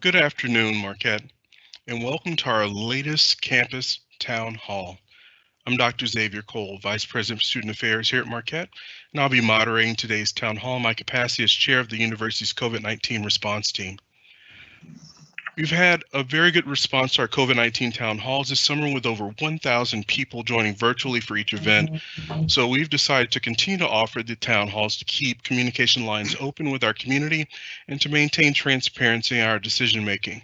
Good afternoon, Marquette, and welcome to our latest campus town hall. I'm Dr. Xavier Cole, Vice President for Student Affairs here at Marquette, and I'll be moderating today's town hall in my capacity as chair of the university's COVID-19 response team. We've had a very good response to our COVID-19 town halls this summer with over 1,000 people joining virtually for each event. Mm-hmm. So we've decided to continue to offer the town halls to keep communication lines open with our community and to maintain transparency in our decision making.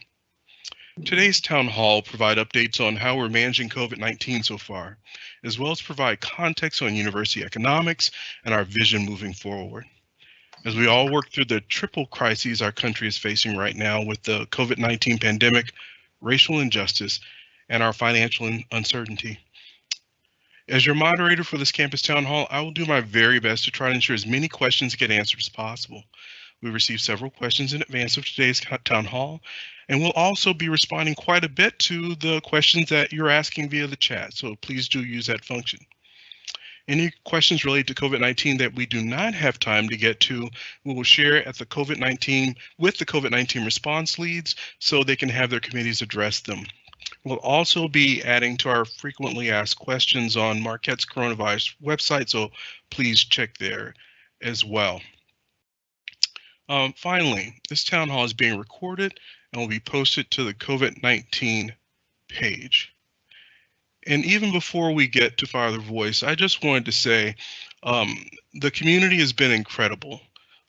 Today's town hall provide updates on how we're managing COVID-19 so far, as well as provide context on university economics and our vision moving forward. As we all work through the triple crises our country is facing right now with the COVID-19 pandemic, racial injustice, and our financial uncertainty. As your moderator for this campus town hall, I will do my very best to try to ensure as many questions get answered as possible. We received several questions in advance of today's town hall, and we'll also be responding quite a bit to the questions that you're asking via the chat, so please do use that function. Any questions related to COVID-19 that we do not have time to get to, we will share at the COVID-19 with the COVID-19 response leads so they can have their committees address them. We'll also be adding to our frequently asked questions on Marquette's coronavirus website, so please check there as well. Um, finally, this town hall is being recorded and will be posted to the COVID-19 page. And even before we get to Father Voiss, I just wanted to say um, the community has been incredible.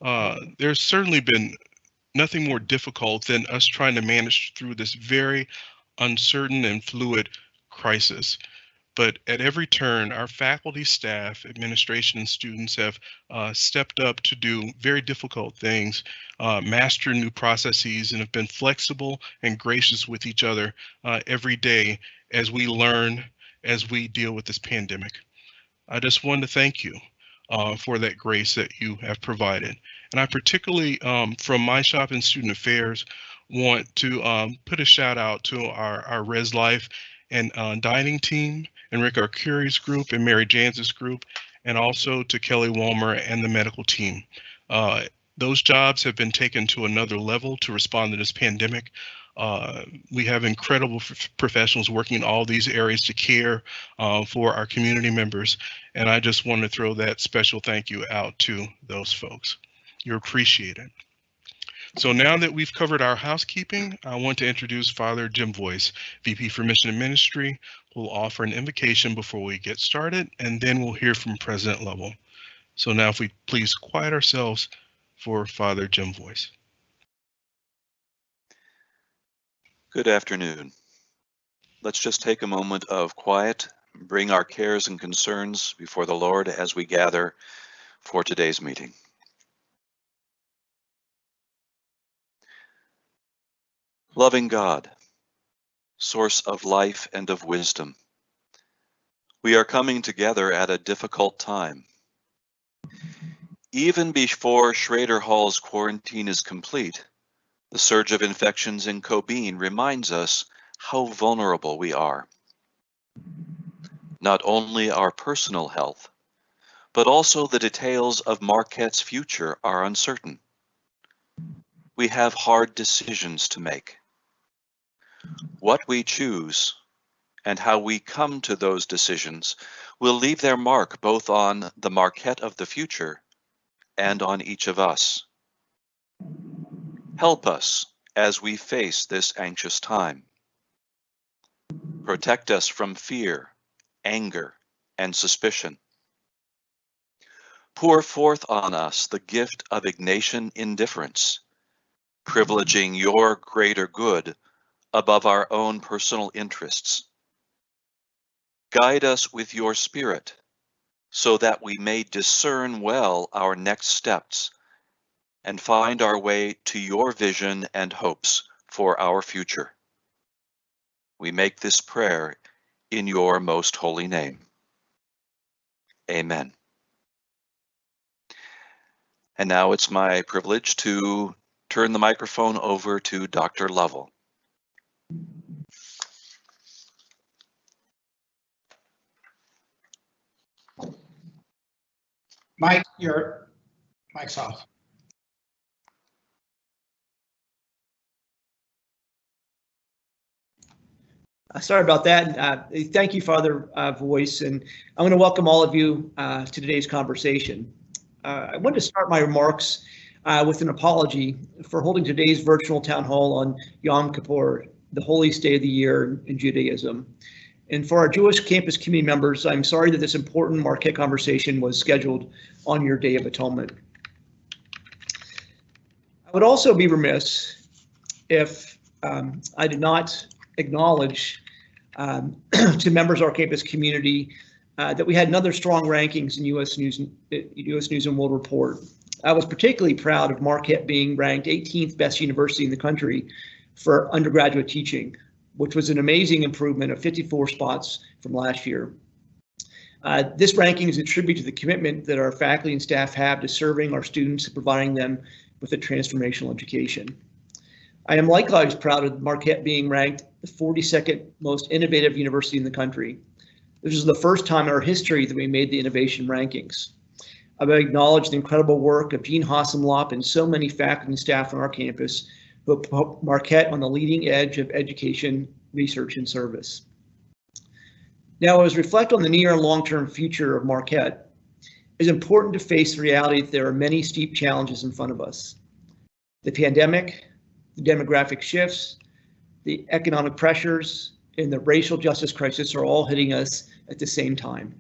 Uh, there's certainly been nothing more difficult than us trying to manage through this very uncertain and fluid crisis. But at every turn, our faculty, staff, administration, and students have uh, stepped up to do very difficult things, uh, master new processes, and have been flexible and gracious with each other uh, every day as we learn, as we deal with this pandemic. I just want to thank you uh, for that grace that you have provided. And I particularly, um, from my shop in student affairs, want to um, put a shout out to our, our Res Life and uh, dining team, and Rick Arcuri's group and Mary Janz's group, and also to Kelly Walmer and the medical team. Uh, those jobs have been taken to another level to respond to this pandemic. Uh, we have incredible professionals working in all these areas to care uh, for our community members. And I just want to throw that special thank you out to those folks. You're appreciated. So now that we've covered our housekeeping, I want to introduce Father Jim Voiss, VP for Mission and Ministry, who will offer an invocation before we get started, and then we'll hear from President Lovell. So now if we please quiet ourselves for Father Jim Voiss. Good afternoon. Let's just take a moment of quiet, bring our cares and concerns before the Lord as we gather for today's meeting. Loving God, source of life and of wisdom, we are coming together at a difficult time. Even before Schroeder Hall's quarantine is complete, the surge of infections in Cobeen reminds us how vulnerable we are. Not only our personal health, but also the details of Marquette's future are uncertain. We have hard decisions to make. What we choose and how we come to those decisions will leave their mark both on the Marquette of the future and on each of us. Help us as we face this anxious time. Protect us from fear, anger, and suspicion. Pour forth on us the gift of Ignatian indifference, privileging your greater good above our own personal interests. Guide us with your spirit so that we may discern well our next steps and find our way to your vision and hopes for our future. We make this prayer in your most holy name. Amen. And now it's my privilege to turn the microphone over to Dr. Lovell. Mike, your mic's off. Sorry about that. Uh, thank you, Father uh, Voiss, and I want to welcome all of you uh, to today's conversation. Uh, I want to start my remarks uh, with an apology for holding today's virtual town hall on Yom Kippur, the holiest day of the year in Judaism. And for our Jewish campus community members, I'm sorry that this important Marquette conversation was scheduled on your Day of Atonement. I would also be remiss if um, I did not acknowledge um, to members of our campus community uh, that we had another strong rankings in U.S. News, U.S. News and World Report. I was particularly proud of Marquette being ranked 18th best university in the country for undergraduate teaching, which was an amazing improvement of 54 spots from last year. Uh, this ranking is a tribute to the commitment that our faculty and staff have to serving our students and providing them with a transformational education. I am likewise proud of Marquette being ranked the 42nd most innovative university in the country. This is the first time in our history that we made the innovation rankings. I would acknowledge the incredible work of Jeanne Hossenlopp and so many faculty and staff on our campus who put Marquette on the leading edge of education, research, and service. Now, as we reflect on the near and long-term future of Marquette, it's important to face the reality that there are many steep challenges in front of us. The pandemic, the demographic shifts, the economic pressures, and the racial justice crisis are all hitting us at the same time.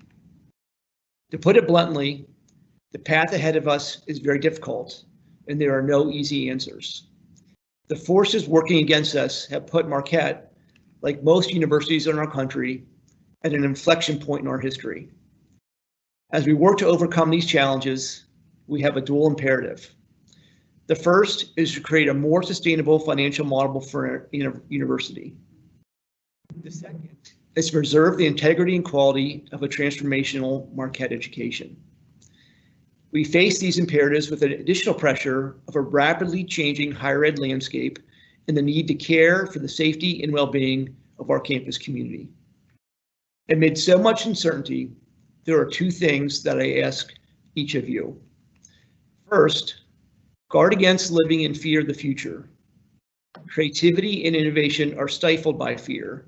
To put it bluntly, the path ahead of us is very difficult, and there are no easy answers. The forces working against us have put Marquette, like most universities in our country, at an inflection point in our history. As we work to overcome these challenges, we have a dual imperative. The first is to create a more sustainable financial model for a university. The second is to preserve the integrity and quality of a transformational Marquette education. We face these imperatives with an additional pressure of a rapidly changing higher ed landscape and the need to care for the safety and well-being of our campus community. Amid so much uncertainty, there are two things that I ask each of you. First, guard against living in fear of the future. Creativity and innovation are stifled by fear.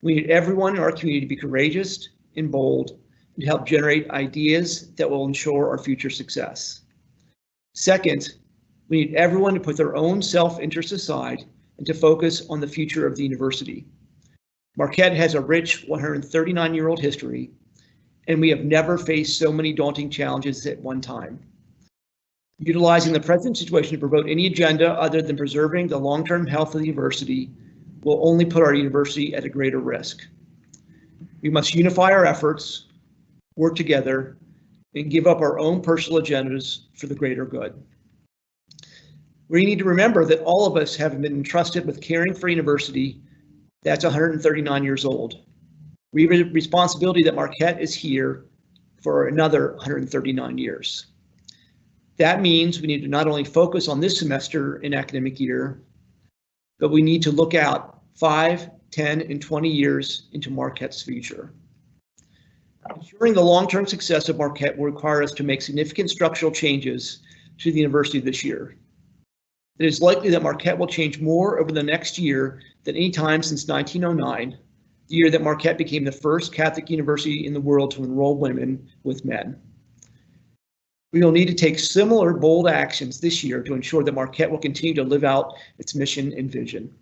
We need everyone in our community to be courageous and bold and help generate ideas that will ensure our future success. Second, we need everyone to put their own self-interest aside and to focus on the future of the university. Marquette has a rich 139-year-old history, and we have never faced so many daunting challenges at one time. Utilizing the present situation to promote any agenda other than preserving the long-term health of the university will only put our university at a greater risk. We must unify our efforts, work together, and give up our own personal agendas for the greater good. We need to remember that all of us have been entrusted with caring for a university that's 139 years old. We have a responsibility that Marquette is here for another 139 years. That means we need to not only focus on this semester and academic year, but we need to look out 5, 10, and 20 years into Marquette's future. Ensuring the long-term success of Marquette will require us to make significant structural changes to the university this year. It is likely that Marquette will change more over the next year than any time since 1909, the year that Marquette became the first Catholic university in the world to enroll women with men. We will need to take similar bold actions this year to ensure that Marquette will continue to live out its mission and vision.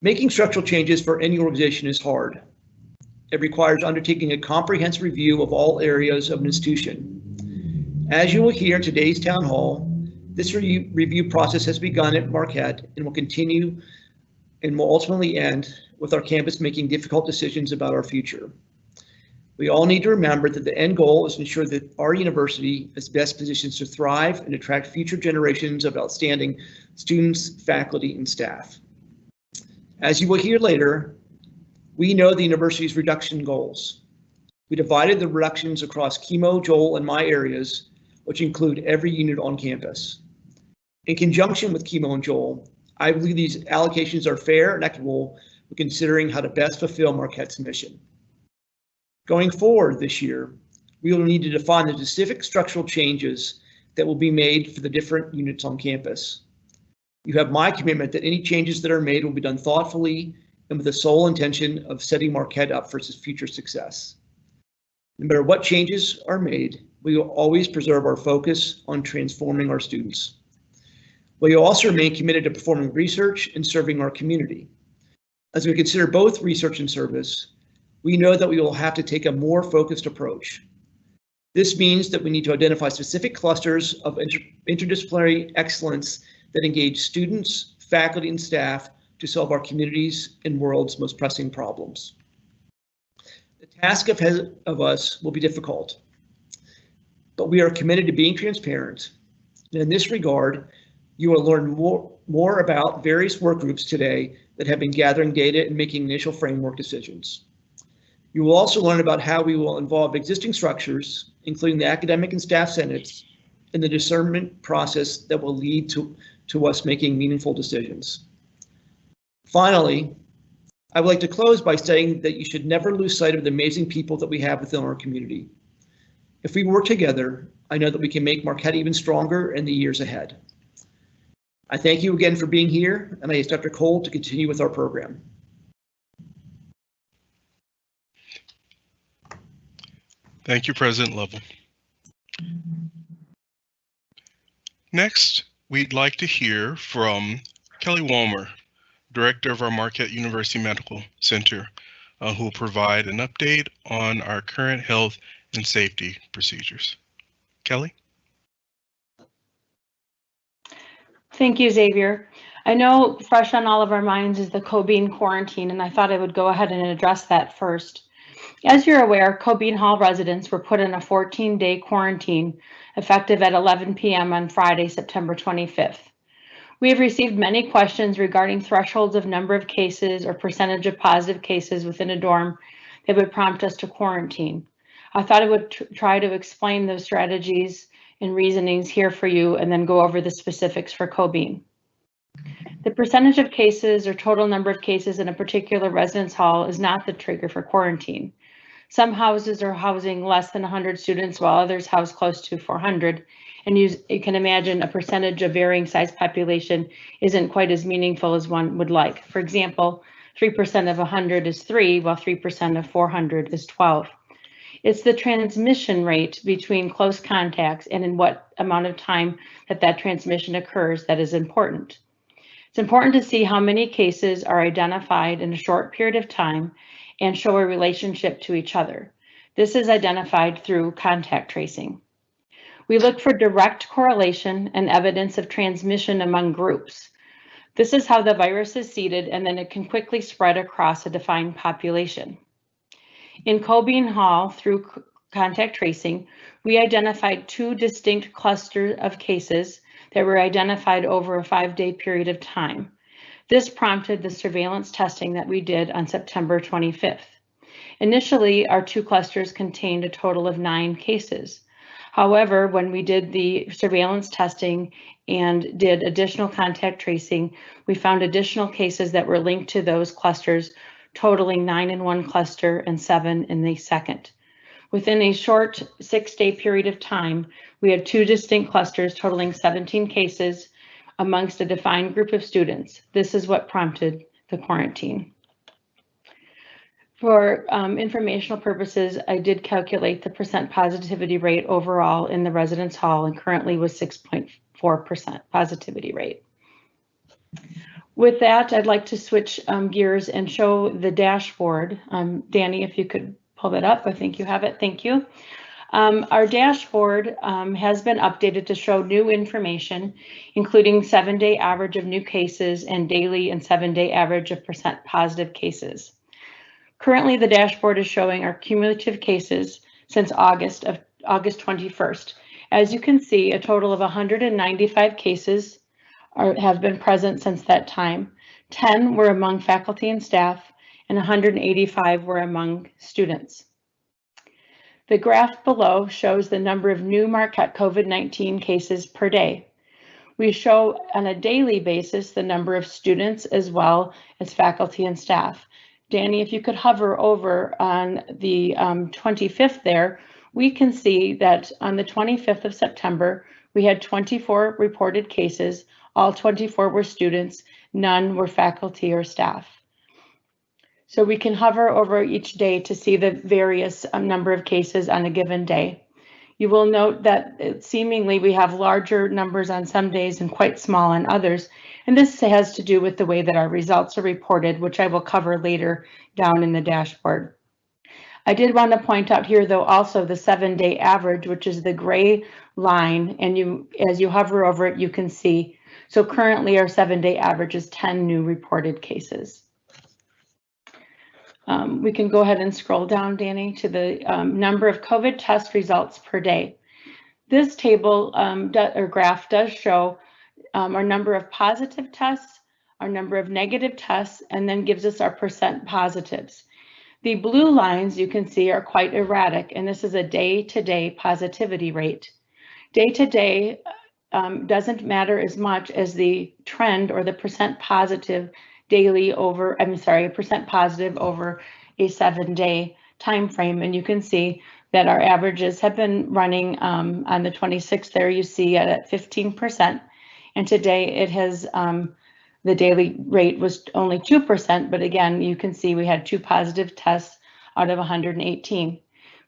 Making structural changes for any organization is hard. It requires undertaking a comprehensive review of all areas of an institution. As you will hear in today's town hall, this re review process has begun at Marquette and will continue and will ultimately end with our campus making difficult decisions about our future. We all need to remember that the end goal is to ensure that our university is best positioned to thrive and attract future generations of outstanding students, faculty, and staff. As you will hear later, we know the university's reduction goals. We divided the reductions across Kimo, Joel, and my areas, which include every unit on campus. In conjunction with Kimo and Joel, I believe these allocations are fair and equitable when considering how to best fulfill Marquette's mission. Going forward this year, we will need to define the specific structural changes that will be made for the different units on campus. You have my commitment that any changes that are made will be done thoughtfully and with the sole intention of setting Marquette up for its future success. No matter what changes are made, we will always preserve our focus on transforming our students. We will also remain committed to performing research and serving our community. As we consider both research and service, we know that we will have to take a more focused approach. This means that we need to identify specific clusters of inter interdisciplinary excellence that engage students, faculty, and staff to solve our communities and world's most pressing problems. The task ahead of us will be difficult, but we are committed to being transparent. And in this regard, you will learn more, more about various work groups today that have been gathering data and making initial framework decisions. You will also learn about how we will involve existing structures, including the academic and staff senates, in the discernment process that will lead to, to us making meaningful decisions. Finally, I would like to close by saying that you should never lose sight of the amazing people that we have within our community. If we work together, I know that we can make Marquette even stronger in the years ahead. I thank you again for being here, and I ask Dr. Cole to continue with our program. Thank you, President Lovell. Next, we'd like to hear from Kelly Walmer, Director of our Marquette University Medical Center, uh, who will provide an update on our current health and safety procedures. Kelly? Thank you, Xavier. I know fresh on all of our minds is the Cobeen quarantine, and I thought I would go ahead and address that first. As you're aware, Cobeen Hall residents were put in a 14-day quarantine effective at 11 p.m. on Friday, September 25th. We have received many questions regarding thresholds of number of cases or percentage of positive cases within a dorm that would prompt us to quarantine. I thought I would try to explain those strategies and reasonings here for you and then go over the specifics for Cobeen. The percentage of cases or total number of cases in a particular residence hall is not the trigger for quarantine. Some houses are housing less than 100 students while others house close to 400. And you, you can imagine a percentage of varying size population isn't quite as meaningful as one would like. For example, 3% of 100 is 3, while 3% of 400 is 12. It's the transmission rate between close contacts and in what amount of time that that transmission occurs that is important. It's important to see how many cases are identified in a short period of time and show a relationship to each other. This is identified through contact tracing. We look for direct correlation and evidence of transmission among groups. This is how the virus is seeded and then it can quickly spread across a defined population. In Cobeen Hall, through contact tracing, we identified two distinct clusters of cases that were identified over a five-day period of time. This prompted the surveillance testing that we did on September 25th. Initially, our two clusters contained a total of nine cases. However, when we did the surveillance testing and did additional contact tracing, we found additional cases that were linked to those clusters, totaling nine in one cluster and seven in the second. Within a short six day period of time, we had two distinct clusters totaling 17 cases amongst a defined group of students. This is what prompted the quarantine. For um, informational purposes, I did calculate the percent positivity rate overall in the residence hall and currently was 6.4% positivity rate. With that, I'd like to switch um, gears and show the dashboard. Um, Danny, if you could pull that up, I think you have it. Thank you. Um, our dashboard um, has been updated to show new information, including seven day average of new cases and daily and seven day average of percent positive cases. Currently, the dashboard is showing our cumulative cases since August of August 21st. As you can see, a total of 195 cases are, have been present since that time. 10 were among faculty and staff, and 185 were among students. The graph below shows the number of new Marquette COVID-19 cases per day. We show on a daily basis the number of students as well as faculty and staff. Danny, if you could hover over on the um, 25th there, we can see that on the 25th of September, we had 24 reported cases. All 24 were students, none were faculty or staff. So we can hover over each day to see the various um, number of cases on a given day. You will note that it- seemingly we have larger numbers on some days and quite small on others. And this has to do with the way that our results are reported, which I will cover later down in the dashboard. I did want to point out here, though, also the seven day average, which is the gray line. And you, as you hover over it, you can see. So currently our seven day average is 10 new reported cases. Um, we can go ahead and scroll down, Danny, to the um, number of COVID test results per day. This table um, or graph does show um, our number of positive tests, our number of negative tests, and then gives us our percent positives. The blue lines you can see are quite erratic, and this is a day-to-day positivity rate. Day-to-day um, doesn't matter as much as the trend or the percent positive daily over, I'm sorry, percent positive over a seven-day time frame. And you can see that our averages have been running um, on the 26th there, you see at 15%. And today it has, um, the daily rate was only 2%, but again, you can see we had two positive tests out of 118.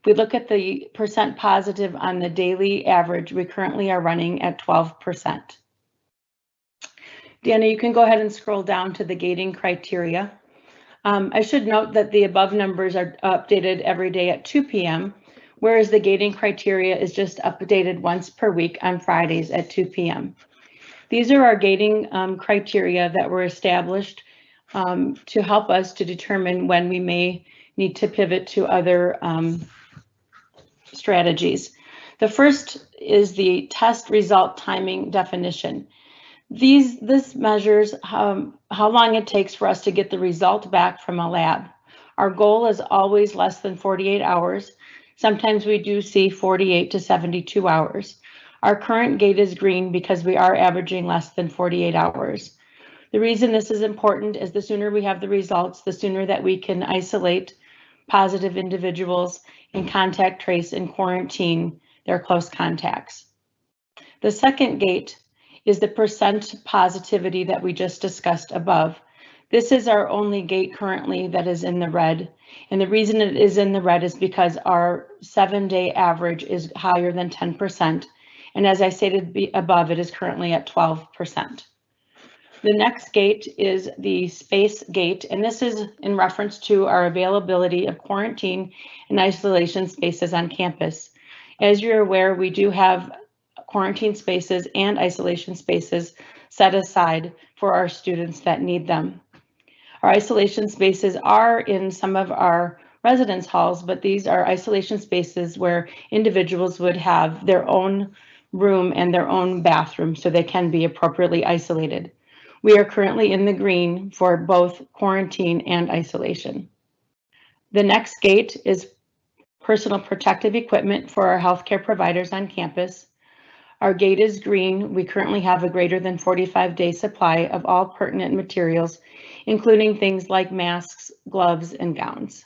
If we look at the percent positive on the daily average, we currently are running at 12%. Deanna, you can go ahead and scroll down to the gating criteria. Um, I should note that the above numbers are updated every day at 2 p.m., whereas the gating criteria is just updated once per week on Fridays at 2 p.m. These are our gating um, criteria that were established um, to help us to determine when we may need to pivot to other um, strategies. The first is the test result timing definition. These, this measures um, how long it takes for us to get the result back from a lab. Our goal is always less than 48 hours. Sometimes we do see 48 to 72 hours. Our current gate is green because we are averaging less than 48 hours. The reason this is important is the sooner we have the results, the sooner that we can isolate positive individuals and contact trace and quarantine their close contacts. The second gate is the percent positivity that we just discussed above. This is our only gate currently that is in the red. And the reason it is in the red is because our seven day average is higher than 10%. And as I stated above, it is currently at 12%. The next gate is the space gate, and this is in reference to our availability of quarantine and isolation spaces on campus. As you're aware, we do have quarantine spaces and isolation spaces set aside for our students that need them. Our isolation spaces are in some of our residence halls, but these are isolation spaces where individuals would have their own room and their own bathroom so they can be appropriately isolated. We are currently in the green for both quarantine and isolation. The next gate is personal protective equipment for our healthcare providers on campus. Our gate is green. We currently have a greater than 45 day supply of all pertinent materials, including things like masks, gloves, and gowns.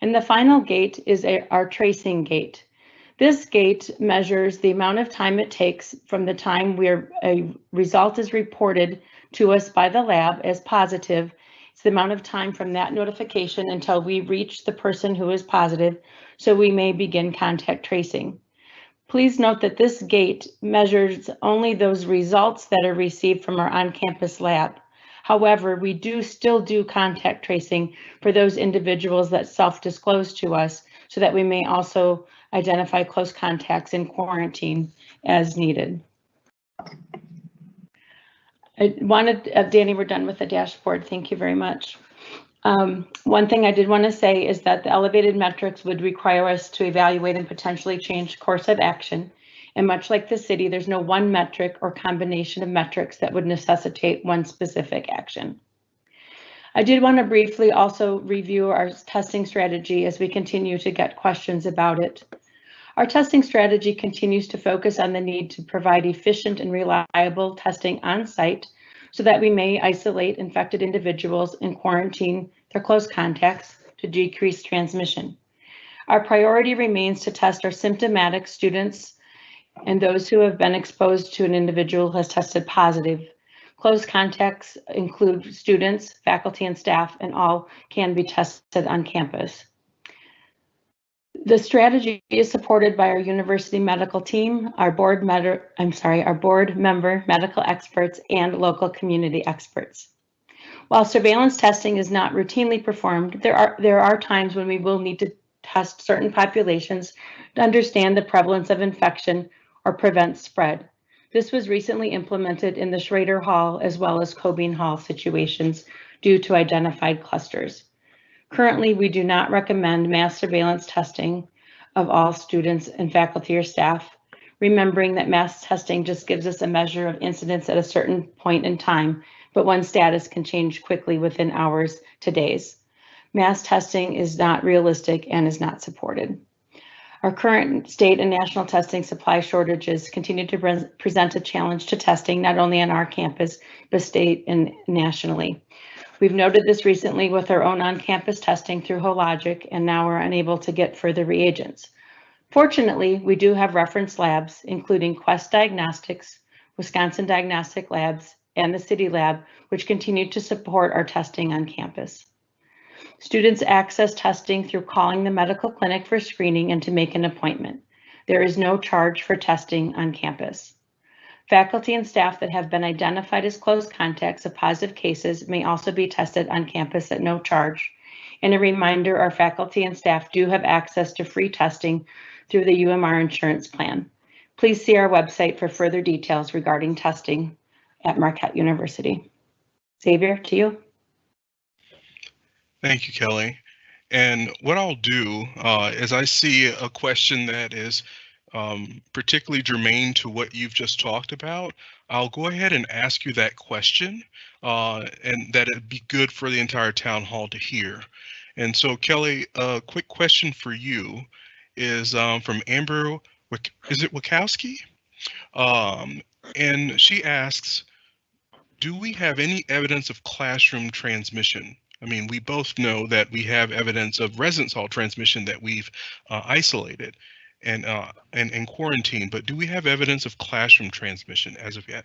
And the final gate is our tracing gate. This gate measures the amount of time it takes from the time where a result is reported to us by the lab as positive. It's the amount of time from that notification until we reach the person who is positive, so we may begin contact tracing. Please note that this gate measures only those results that are received from our on-campus lab. However, we do still do contact tracing for those individuals that self-disclose to us so that we may also identify close contacts in quarantine as needed. I wanted, uh, Danny, we're done with the dashboard. Thank you very much. Um, one thing I did want to say is that the elevated metrics would require us to evaluate and potentially change course of action. And much like the city, there's no one metric or combination of metrics that would necessitate one specific action. I did want to briefly also review our testing strategy as we continue to get questions about it. Our testing strategy continues to focus on the need to provide efficient and reliable testing on site so that we may isolate infected individuals and quarantine their close contacts to decrease transmission. Our priority remains to test our symptomatic students and those who have been exposed to an individual who has tested positive. Close contacts include students, faculty, and staff, and all can be tested on campus. The strategy is supported by our university medical team, our board I'm sorry, our board member medical experts and local community experts. While surveillance testing is not routinely performed, there are there are times when we will need to test certain populations to understand the prevalence of infection or prevent spread. This was recently implemented in the Schroeder Hall as well as Cobeen Hall situations due to identified clusters. Currently, we do not recommend mass surveillance testing of all students and faculty or staff, remembering that mass testing just gives us a measure of incidence at a certain point in time, but one status can change quickly within hours to days. Mass testing is not realistic and is not supported. Our current state and national testing supply shortages continue to pre present a challenge to testing, not only on our campus, but state and nationally. We've noted this recently with our own on-campus testing through Hologic, and now we're unable to get further reagents. Fortunately, we do have reference labs, including Quest Diagnostics, Wisconsin Diagnostic Labs, and the City Lab, which continue to support our testing on campus. Students access testing through calling the medical clinic for screening and to make an appointment. There is no charge for testing on campus. Faculty and staff that have been identified as close contacts of positive cases may also be tested on campus at no charge. And a reminder, our faculty and staff do have access to free testing through the UMR insurance plan. Please see our website for further details regarding testing at Marquette University. Xavier, to you. Thank you, Kelly. And what I'll do uh, is I see a question that is um, particularly germane to what you've just talked about, I'll go ahead and ask you that question uh, and that it'd be good for the entire town hall to hear. And so Kelly, a quick question for you is um, from Amber, is it Wachowski? Um, and she asks, do we have any evidence of classroom transmission? I mean, we both know that we have evidence of residence hall transmission that we've uh, isolated and uh, and, and quarantine, but do we have evidence of classroom transmission as of yet?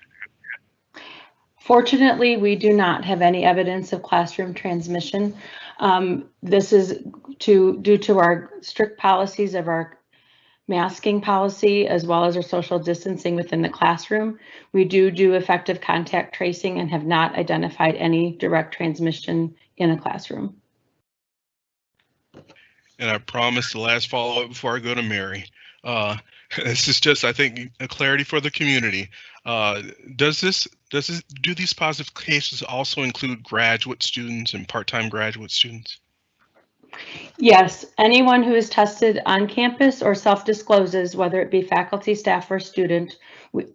Fortunately, we do not have any evidence of classroom transmission. Um, this is to due to our strict policies of our masking policy as well as our social distancing within the classroom. We do do effective contact tracing and have not identified any direct transmission in a classroom. And I promise the last follow up before I go to Mary. Uh, this is just, I think, a clarity for the community. Uh, does this, does this, do these positive cases also include graduate students and part-time graduate students? Yes, anyone who is tested on campus or self-discloses, whether it be faculty, staff, or student,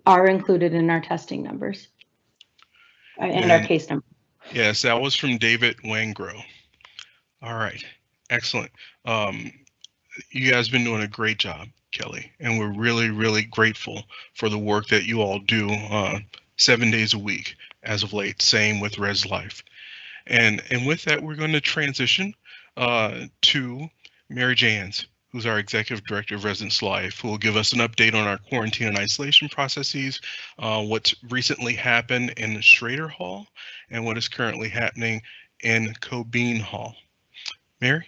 are included in our testing numbers uh, and, and our case number. Yes, that was from David Wangro. All right. Excellent. Um, you guys have been doing a great job, Kelly, and we're really, really grateful for the work that you all do uh, seven days a week as of late. Same with Res Life. And, and with that, we're going to transition uh, to Mary Janz, who's our Executive Director of Residence Life, who will give us an update on our quarantine and isolation processes, uh, what's recently happened in Schroeder Hall, and what is currently happening in Cobeen Hall. Mary?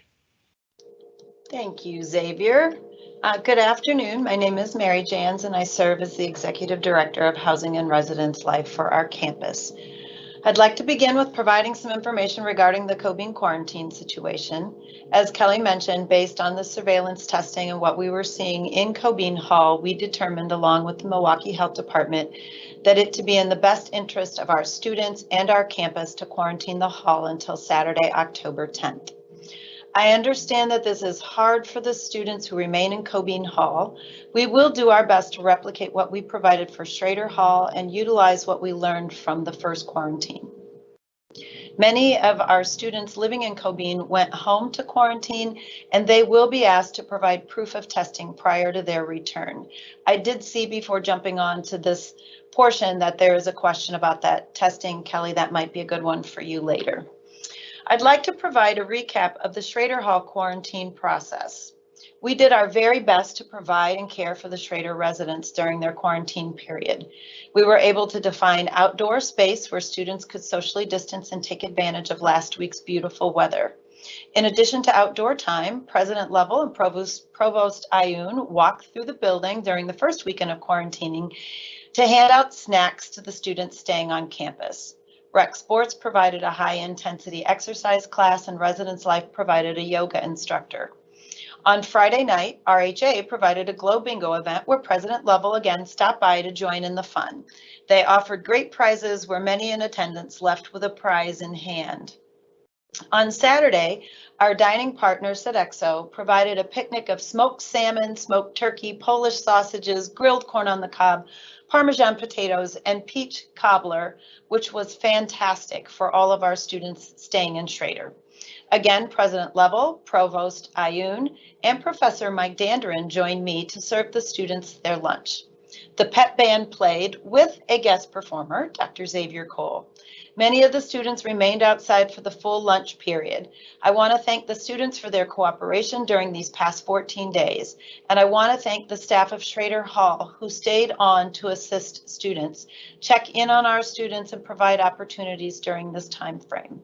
Thank you, Xavier. Uh, good afternoon. My name is Mary Janz, and I serve as the Executive Director of Housing and Residence Life for our campus. I'd like to begin with providing some information regarding the Cobeen quarantine situation. As Kelly mentioned, based on the surveillance testing and what we were seeing in Cobeen Hall, we determined along with the Milwaukee Health Department that it to be in the best interest of our students and our campus to quarantine the hall until Saturday, October 10th. I understand that this is hard for the students who remain in Cobeen Hall. We will do our best to replicate what we provided for Schroeder Hall and utilize what we learned from the first quarantine. Many of our students living in Cobeen went home to quarantine and they will be asked to provide proof of testing prior to their return. I did see before jumping on to this portion that there is a question about that testing. Kelly, that might be a good one for you later. I'd like to provide a recap of the Schroeder Hall quarantine process. We did our very best to provide and care for the Schroeder residents during their quarantine period. We were able to define outdoor space where students could socially distance and take advantage of last week's beautiful weather. In addition to outdoor time, President Lovell and Provost, Provost Ayoun walked through the building during the first weekend of quarantining to hand out snacks to the students staying on campus. Rec Sports provided a high intensity exercise class and Residence Life provided a yoga instructor. On Friday night, RHA provided a Glow Bingo event where President Lovell again stopped by to join in the fun. They offered great prizes where many in attendance left with a prize in hand. On Saturday, our dining partner Sodexo provided a picnic of smoked salmon, smoked turkey, Polish sausages, grilled corn on the cob, Parmesan potatoes, and peach cobbler, which was fantastic for all of our students staying in Schroeder. Again, President Lovell, Provost Ayoun, and Professor Mike Danduran joined me to serve the students their lunch. The pet band played with a guest performer, Dr. Xavier Cole. Many of the students remained outside for the full lunch period. I want to thank the students for their cooperation during these past 14 days, and I want to thank the staff of Schroeder Hall who stayed on to assist students, check in on our students, and provide opportunities during this time frame.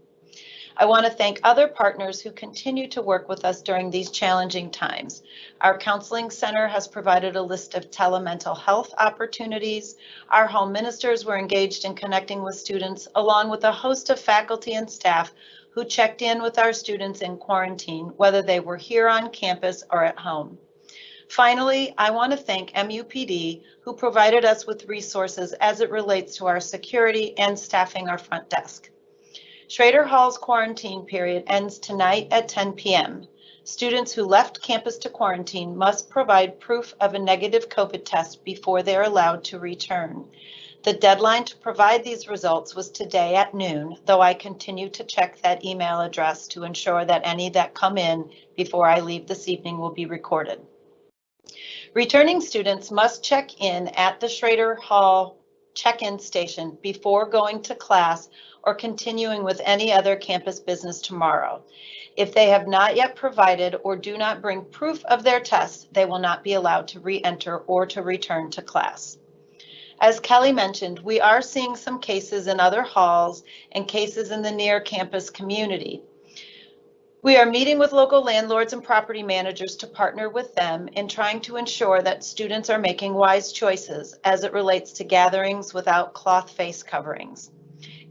I want to thank other partners who continue to work with us during these challenging times. Our counseling center has provided a list of telemental health opportunities. Our home ministers were engaged in connecting with students along with a host of faculty and staff who checked in with our students in quarantine, whether they were here on campus or at home. Finally, I want to thank MUPD who provided us with resources as it relates to our security and staffing our front desk. Schroeder Hall's quarantine period ends tonight at 10 p.m. Students who left campus to quarantine must provide proof of a negative COVID test before they're allowed to return. The deadline to provide these results was today at noon, though I continue to check that email address to ensure that any that come in before I leave this evening will be recorded. Returning students must check in at the Schroeder Hall check-in station before going to class or continuing with any other campus business tomorrow. If they have not yet provided or do not bring proof of their test, they will not be allowed to re-enter or to return to class. As Kelly mentioned, we are seeing some cases in other halls and cases in the near campus community. We are meeting with local landlords and property managers to partner with them in trying to ensure that students are making wise choices as it relates to gatherings without cloth face coverings.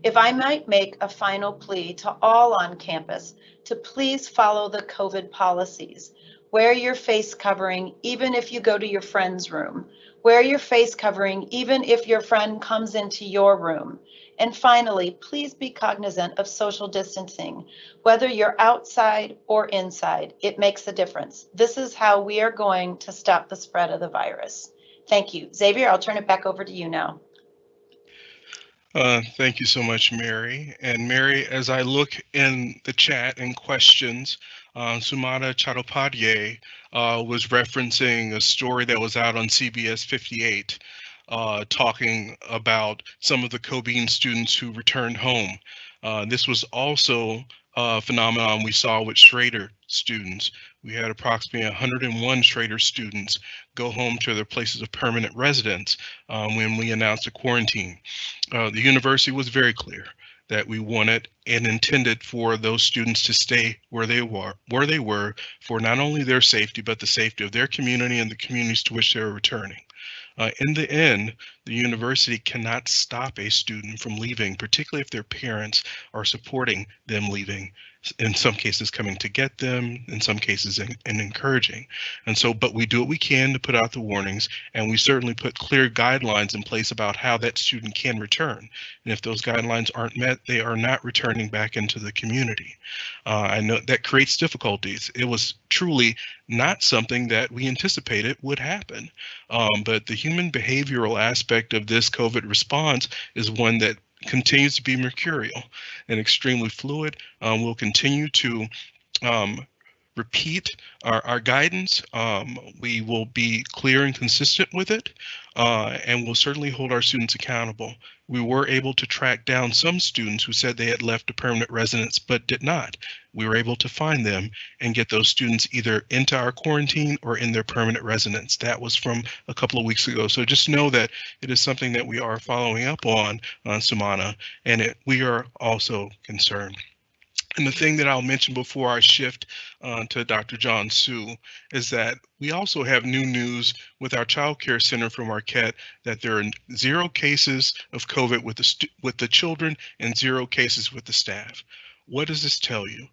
If I might make a final plea to all on campus to please follow the COVID policies. Wear your face covering even if you go to your friend's room. Wear your face covering even if your friend comes into your room. And finally, please be cognizant of social distancing. Whether you're outside or inside, it makes a difference. This is how we are going to stop the spread of the virus. Thank you. Xavier, I'll turn it back over to you now. Uh, thank you so much, Mary. And Mary, as I look in the chat and questions, uh, Sumana Chattopadhyay uh, was referencing a story that was out on CBS 58, uh, talking about some of the COBEEN students who returned home. Uh, this was also a phenomenon we saw with Schroeder students. We had approximately 101 Schroeder students go home to their places of permanent residence um, when we announced a quarantine. Uh, the university was very clear that we wanted and intended for those students to stay where they were, where they were for not only their safety, but the safety of their community and the communities to which they were returning. Uh, in the end, the university cannot stop a student from leaving, particularly if their parents are supporting them leaving in some cases coming to get them, in some cases and encouraging. And so, but we do what we can to put out the warnings, and we certainly put clear guidelines in place about how that student can return. And if those guidelines aren't met, they are not returning back into the community. Uh, I know that creates difficulties. It was truly not something that we anticipated would happen. Um, but the human behavioral aspect of this COVID response is one that continues to be mercurial and extremely fluid. Um, we'll continue to um, repeat our, our guidance. Um, we will be clear and consistent with it, uh, and we'll certainly hold our students accountable. We were able to track down some students who said they had left a permanent residence but did not. We were able to find them and get those students either into our quarantine or in their permanent residence. That was from a couple of weeks ago. So just know that it is something that we are following up on, uh, Sumana, and it, we are also concerned. And the thing that I'll mention before I shift uh, to Dr. John Su is that we also have new news with our child care center from Marquette that there are zero cases of COVID with the with the children and zero cases with the staff. What does this tell you?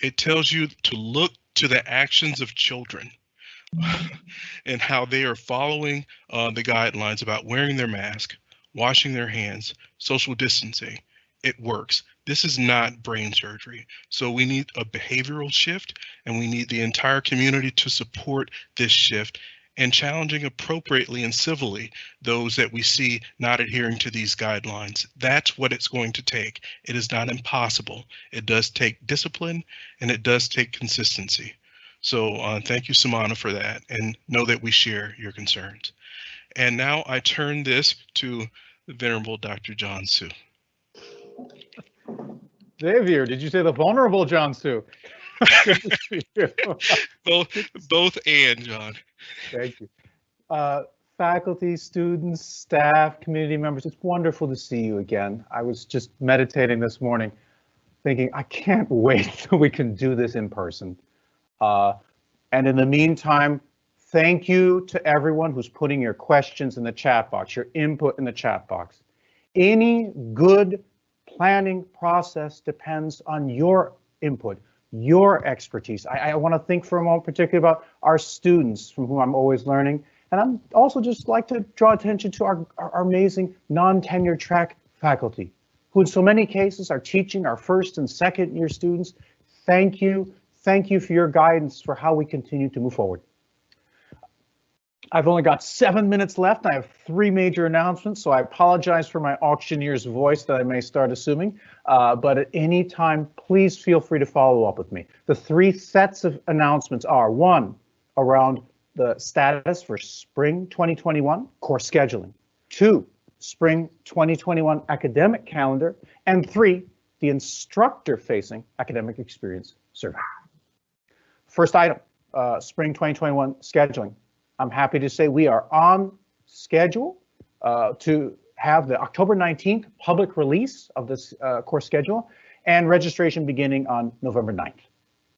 It tells you to look to the actions of children and how they are following uh, the guidelines about wearing their mask, washing their hands, social distancing. It works. This is not brain surgery. So we need a behavioral shift and we need the entire community to support this shift and challenging appropriately and civilly those that we see not adhering to these guidelines. That's what it's going to take. It is not impossible. It does take discipline and it does take consistency. So uh, thank you, Sumana, for that and know that we share your concerns. And now I turn this to the Venerable Dr. John Su. Xavier, did you say the vulnerable John Su? both, both and John. Thank you. Uh, faculty, students, staff, community members, it's wonderful to see you again. I was just meditating this morning, thinking I can't wait till we can do this in person. Uh, and in the meantime, thank you to everyone who's putting your questions in the chat box, your input in the chat box. Any good planning process depends on your input, your expertise. I, I want to think for a moment particularly about our students from whom I'm always learning. And I'm also just like to draw attention to our, our amazing non-tenure track faculty, who in so many cases are teaching our first and second year students. Thank you. Thank you for your guidance for how we continue to move forward. I've only got seven minutes left. I have three major announcements, so I apologize for my auctioneer's voice that I may start assuming. Uh, but at any time, please feel free to follow up with me. The three sets of announcements are one, around the status for spring 2021 course scheduling. Two, spring 2021 academic calendar. And three, the instructor facing academic experience survey. First item, uh, spring 2021 scheduling. I'm happy to say we are on schedule uh, to have the October 19th public release of this uh, course schedule and registration beginning on November 9th.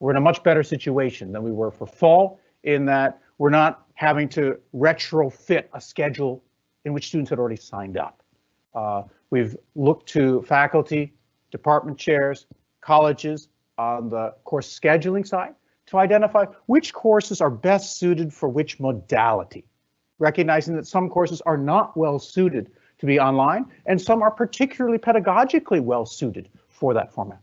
We're in a much better situation than we were for fall in that we're not having to retrofit a schedule in which students had already signed up. Uh, we've looked to faculty, department chairs, colleges on the course scheduling side to identify which courses are best suited for which modality, recognizing that some courses are not well suited to be online and some are particularly pedagogically well suited for that format.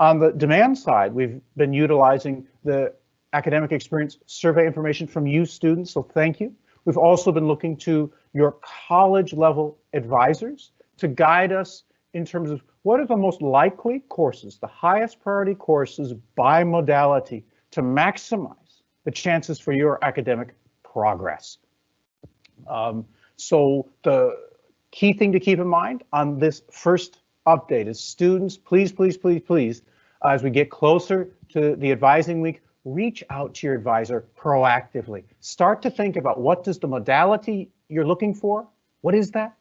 On the demand side, we've been utilizing the academic experience survey information from you students, so thank you. We've also been looking to your college level advisors to guide us in terms of what are the most likely courses, the highest priority courses by modality to maximize the chances for your academic progress. Um, so the key thing to keep in mind on this first update is students, please, please, please, please, as we get closer to the advising week, reach out to your advisor proactively. Start to think about what does the modality you're looking for, what is that?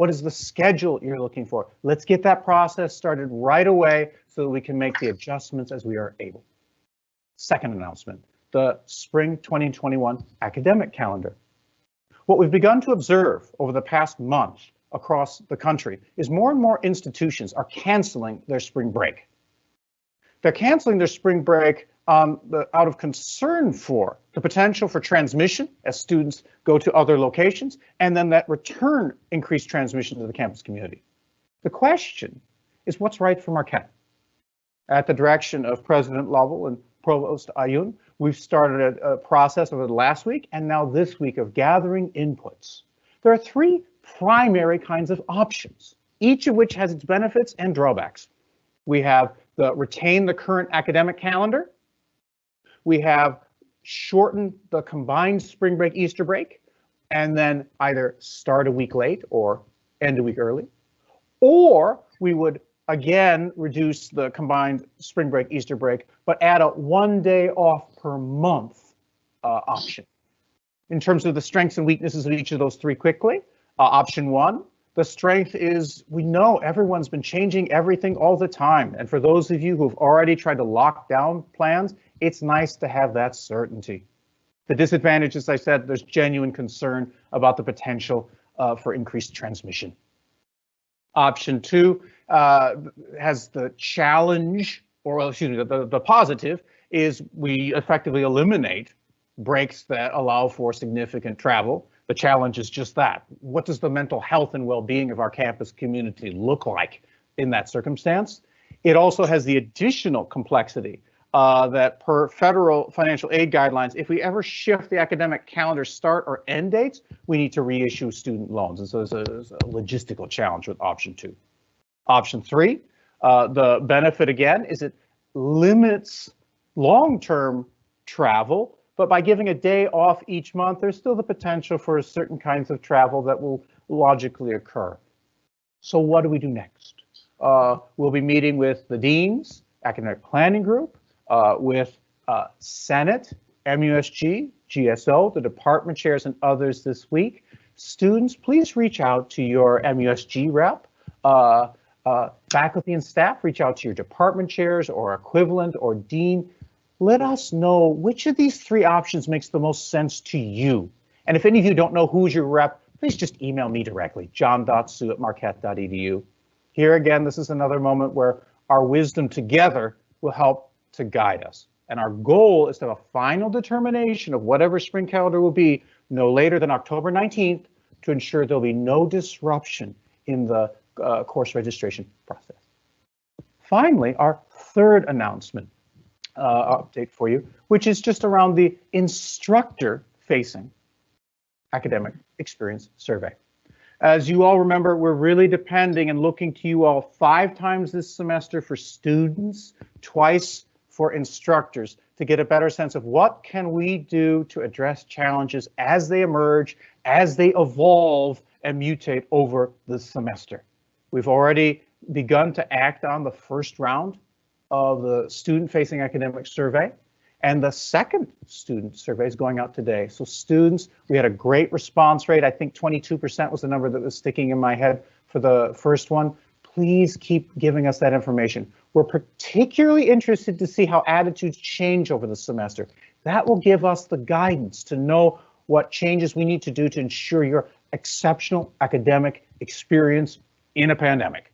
What is the schedule you're looking for? Let's get that process started right away so that we can make the adjustments as we are able. Second announcement, the spring 2021 academic calendar. What we've begun to observe over the past month across the country is more and more institutions are canceling their spring break. They're canceling their spring break um, the, out of concern for the potential for transmission as students go to other locations, and then that return increased transmission to the campus community. The question is what's right for Marquette? At the direction of President Lovell and Provost Ayun, we've started a, a process over the last week and now this week of gathering inputs. There are three primary kinds of options, each of which has its benefits and drawbacks. We have the retain the current academic calendar, we have shortened the combined spring break, Easter break, and then either start a week late or end a week early. Or we would again reduce the combined spring break, Easter break, but add a one day off per month uh, option. In terms of the strengths and weaknesses of each of those three quickly, uh, option one, the strength is we know everyone's been changing everything all the time. And for those of you who've already tried to lock down plans, it's nice to have that certainty. The disadvantage, as I said, there's genuine concern about the potential uh, for increased transmission. Option two uh, has the challenge, or well, excuse me, the, the positive is we effectively eliminate breaks that allow for significant travel. The challenge is just that. What does the mental health and well-being of our campus community look like in that circumstance? It also has the additional complexity uh, that per federal financial aid guidelines, if we ever shift the academic calendar start or end dates, we need to reissue student loans. And so there's a, there's a logistical challenge with option two. Option three, uh, the benefit again is it limits long-term travel, but by giving a day off each month, there's still the potential for certain kinds of travel that will logically occur. So what do we do next? Uh, we'll be meeting with the deans, academic planning group, uh, with uh, Senate, MUSG, GSO, the department chairs, and others this week. Students, please reach out to your MUSG rep. Uh, uh, faculty and staff, reach out to your department chairs or equivalent or dean. Let us know which of these three options makes the most sense to you. And if any of you don't know who's your rep, please just email me directly, john.su at marquette.edu. Here again, this is another moment where our wisdom together will help to guide us. And our goal is to have a final determination of whatever spring calendar will be no later than October 19th to ensure there'll be no disruption in the uh, course registration process. Finally, our third announcement uh, update for you, which is just around the instructor facing academic experience survey. As you all remember, we're really depending and looking to you all five times this semester for students, twice for instructors to get a better sense of what can we do to address challenges as they emerge, as they evolve and mutate over the semester. We've already begun to act on the first round of the student facing academic survey. And the second student survey is going out today. So students, we had a great response rate. I think 22% was the number that was sticking in my head for the first one. Please keep giving us that information. We're particularly interested to see how attitudes change over the semester. That will give us the guidance to know what changes we need to do to ensure your exceptional academic experience in a pandemic.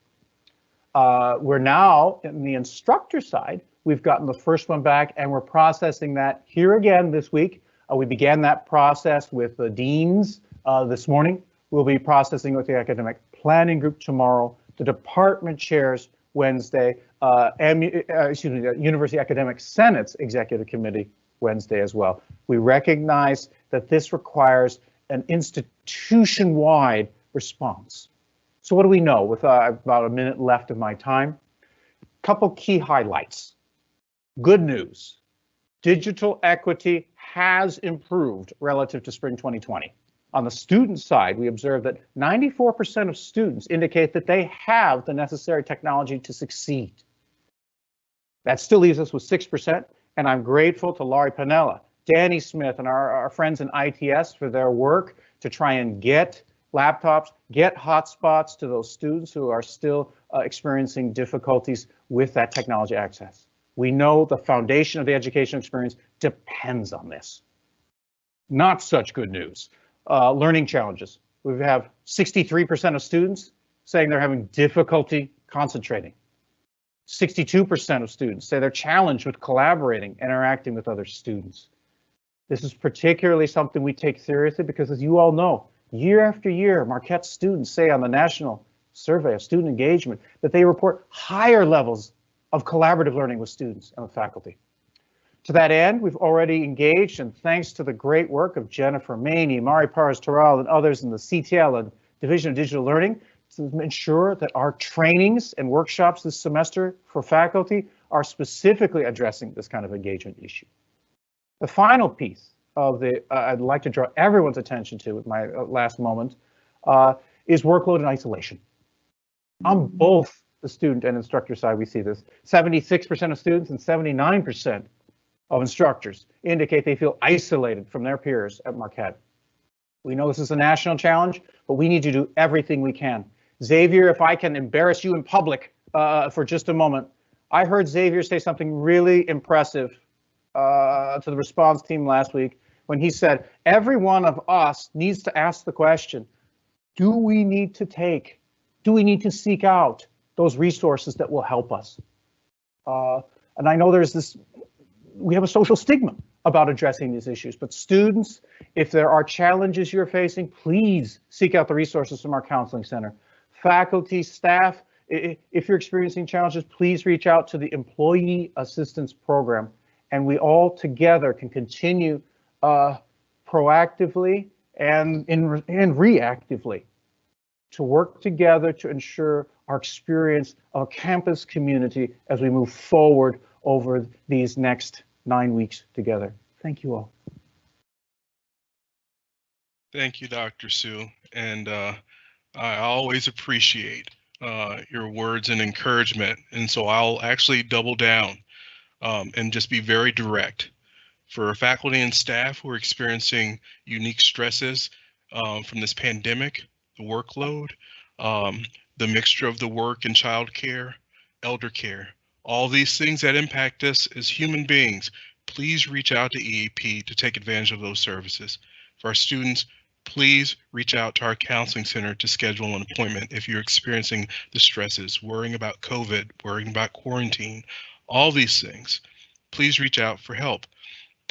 Uh, we're now in the instructor side. We've gotten the first one back and we're processing that here again this week. Uh, we began that process with the deans uh, this morning. We'll be processing with the academic planning group tomorrow, the department chairs Wednesday, uh, and, uh, excuse me, the University Academic Senate's Executive Committee Wednesday as well. We recognize that this requires an institution-wide response. So what do we know with uh, about a minute left of my time? Couple key highlights. Good news. Digital equity has improved relative to spring 2020. On the student side, we observe that 94% of students indicate that they have the necessary technology to succeed. That still leaves us with 6%, and I'm grateful to Laurie Panella, Danny Smith, and our, our friends in ITS for their work to try and get laptops, get hotspots to those students who are still uh, experiencing difficulties with that technology access. We know the foundation of the education experience depends on this. Not such good news. Uh, learning challenges. We have 63% of students saying they're having difficulty concentrating. 62% of students say they're challenged with collaborating, interacting with other students. This is particularly something we take seriously because as you all know, Year after year, Marquette students say on the National Survey of Student Engagement that they report higher levels of collaborative learning with students and with faculty. To that end, we've already engaged, and thanks to the great work of Jennifer Maney, Mari Parras-Toral, and others in the CTL and Division of Digital Learning, to ensure that our trainings and workshops this semester for faculty are specifically addressing this kind of engagement issue. The final piece of the uh, I'd like to draw everyone's attention to with my uh, last moment uh, is workload and isolation. On both the student and instructor side, we see this. 76% of students and 79% of instructors indicate they feel isolated from their peers at Marquette. We know this is a national challenge, but we need to do everything we can. Xavier, if I can embarrass you in public uh, for just a moment, I heard Xavier say something really impressive uh, to the response team last week when he said, every one of us needs to ask the question, do we need to take, do we need to seek out those resources that will help us? Uh, and I know there's this, we have a social stigma about addressing these issues, but students, if there are challenges you're facing, please seek out the resources from our counseling center. Faculty, staff, if you're experiencing challenges, please reach out to the Employee Assistance Program, and we all together can continue uh, proactively and, in, and reactively to work together to ensure our experience of a campus community as we move forward over these next nine weeks together. Thank you all. Thank you, Dr. Su. And uh, I always appreciate uh, your words and encouragement. And so I'll actually double down um, and just be very direct. For faculty and staff who are experiencing unique stresses um, from this pandemic, the workload, um, the mixture of the work and childcare, elder care, all these things that impact us as human beings, please reach out to EAP to take advantage of those services. For our students, please reach out to our counseling center to schedule an appointment if you're experiencing the stresses, worrying about COVID, worrying about quarantine, all these things. Please reach out for help.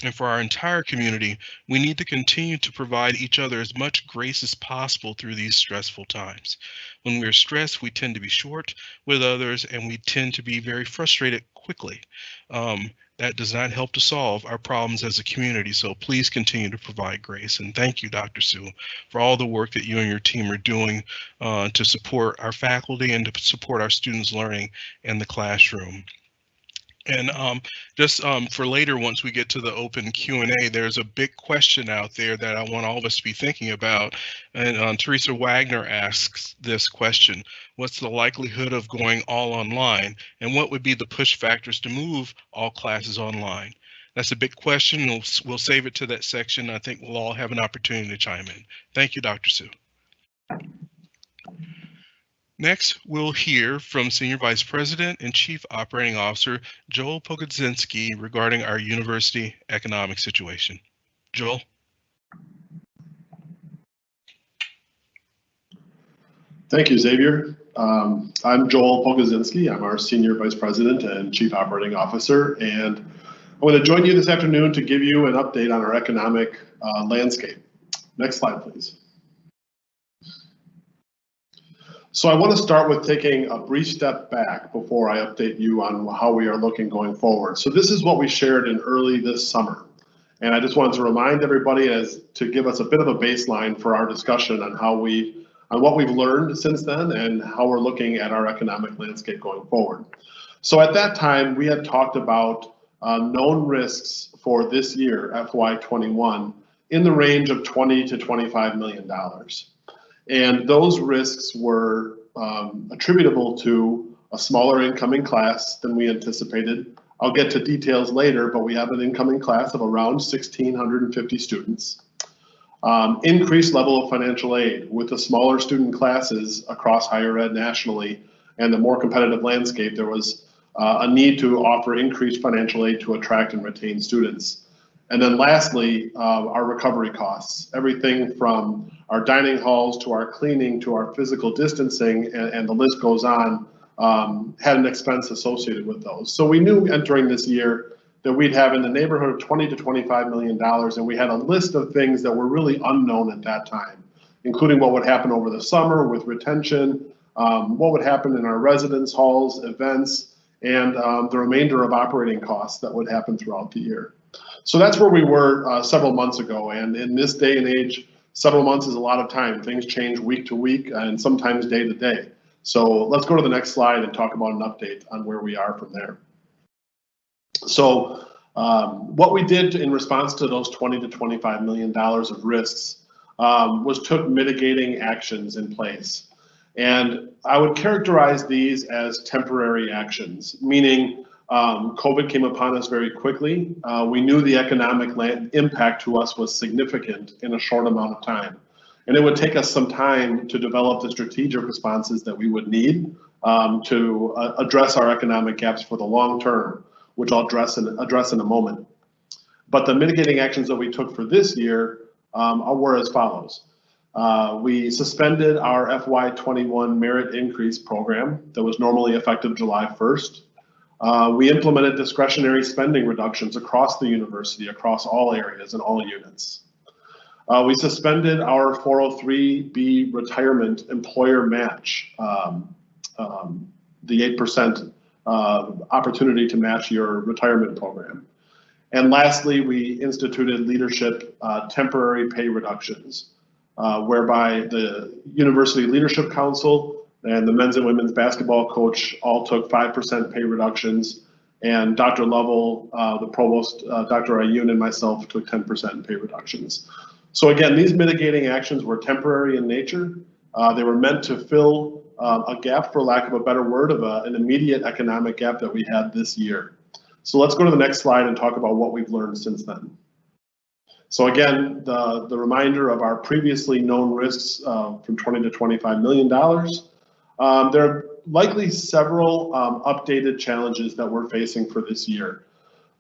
And for our entire community, we need to continue to provide each other as much grace as possible through these stressful times. When we're stressed, we tend to be short with others and we tend to be very frustrated quickly. Um, that does not help to solve our problems as a community. So please continue to provide grace. And thank you, Dr. Su, for all the work that you and your team are doing uh, to support our faculty and to support our students' learning in the classroom. And um, just um, for later, once we get to the open Q&A, there's a big question out there that I want all of us to be thinking about. And um, Teresa Wagner asks this question, what's the likelihood of going all online? And what would be the push factors to move all classes online? That's a big question. We'll, we'll save it to that section. I think we'll all have an opportunity to chime in. Thank you, Dr. Su. Next, we'll hear from Senior Vice President and Chief Operating Officer Joel Pogodzinski regarding our university economic situation. Joel. Thank you, Xavier. Um, I'm Joel Pogodzinski. I'm our Senior Vice President and Chief Operating Officer, and I want to join you this afternoon to give you an update on our economic uh, landscape. Next slide, please. So I want to start with taking a brief step back before I update you on how we are looking going forward. So this is what we shared in early this summer. And I just wanted to remind everybody as to give us a bit of a baseline for our discussion on how we, on what we've learned since then and how we're looking at our economic landscape going forward. So at that time, we had talked about uh, known risks for this year, FY21, in the range of 20 to 25 million dollars. And those risks were um, attributable to a smaller incoming class than we anticipated. I'll get to details later, but we have an incoming class of around 1,650 students. Um, increased level of financial aid with the smaller student classes across higher ed nationally and the more competitive landscape, there was uh, a need to offer increased financial aid to attract and retain students. And then lastly, uh, our recovery costs, everything from our dining halls to our cleaning to our physical distancing, and, and the list goes on, um, had an expense associated with those. So we knew entering this year that we'd have in the neighborhood of 20 to 25 million dollars, and we had a list of things that were really unknown at that time, including what would happen over the summer with retention, um, what would happen in our residence halls, events, and um, the remainder of operating costs that would happen throughout the year. So that's where we were uh, several months ago. And in this day and age, several months is a lot of time. Things change week to week and sometimes day to day. So let's go to the next slide and talk about an update on where we are from there. So Um, what we did in response to those 20 to 25 million dollars of risks um, was took mitigating actions in place. And I would characterize these as temporary actions, meaning um, COVID came upon us very quickly. Uh, we knew the economic impact to us was significant in a short amount of time. And it would take us some time to develop the strategic responses that we would need um, to uh, address our economic gaps for the long term, which I'll address in, address in a moment. But the mitigating actions that we took for this year um, were as follows. Uh, we suspended our FY21 merit increase program that was normally effective July 1st. Uh, we implemented discretionary spending reductions across the university, across all areas and all units. Uh, we suspended our 403B retirement employer match, um, um, the 8% uh, opportunity to match your retirement program. And lastly, we instituted leadership uh, temporary pay reductions, uh, whereby the University Leadership Council and the men's and women's basketball coach all took 5% pay reductions. And Dr. Lovell, uh, the provost, uh, Dr. Ayun, and myself took 10% pay reductions. So again, these mitigating actions were temporary in nature. Uh, they were meant to fill uh, a gap, for lack of a better word, of a, an immediate economic gap that we had this year. So let's go to the next slide and talk about what we've learned since then. So again, the, the reminder of our previously known risks uh, from 20 to 25 million dollars. Um, there are likely several um, updated challenges that we're facing for this year.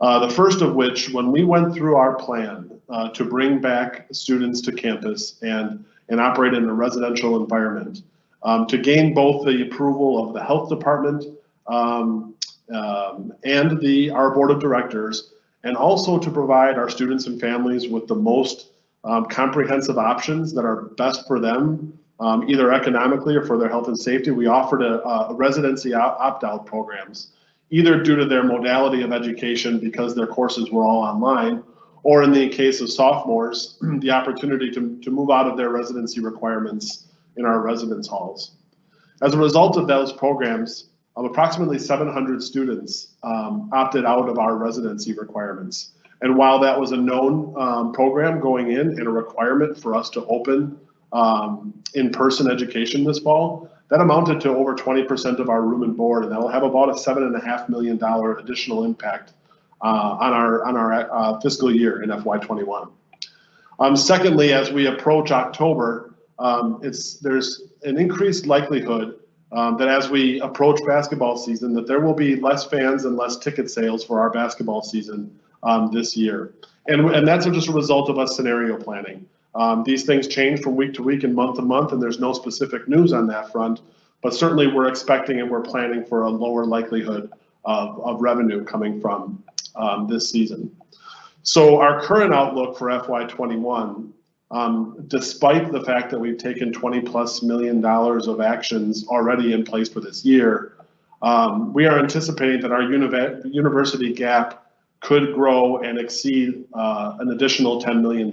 Uh, the first of which, when we went through our plan uh, to bring back students to campus and, and operate in a residential environment, um, to gain both the approval of the health department um, um, and the our board of directors, and also to provide our students and families with the most um, comprehensive options that are best for them, um, either economically or for their health and safety. We offered a, a residency opt-out programs either due to their modality of education because their courses were all online, or in the case of sophomores, the opportunity to, to move out of their residency requirements in our residence halls. As a result of those programs, approximately 700 students um, opted out of our residency requirements. And while that was a known um, program going in and a requirement for us to open um, in-person education this fall, that amounted to over 20% of our room and board, and that will have about a seven and a half million dollar additional impact uh, on our on our uh, fiscal year in FY21. Um, secondly, as we approach October, um, it's there's an increased likelihood um, that as we approach basketball season, that there will be less fans and less ticket sales for our basketball season um, this year, and and that's just a result of us scenario planning. Um, these things change from week to week and month to month, and there's no specific news on that front. But certainly, we're expecting and we're planning for a lower likelihood of, of revenue coming from um, this season. So our current outlook for FY21, um, despite the fact that we've taken 20 plus million dollars of actions already in place for this year, um, we are anticipating that our uni university gap could grow and exceed uh, an additional $10 million.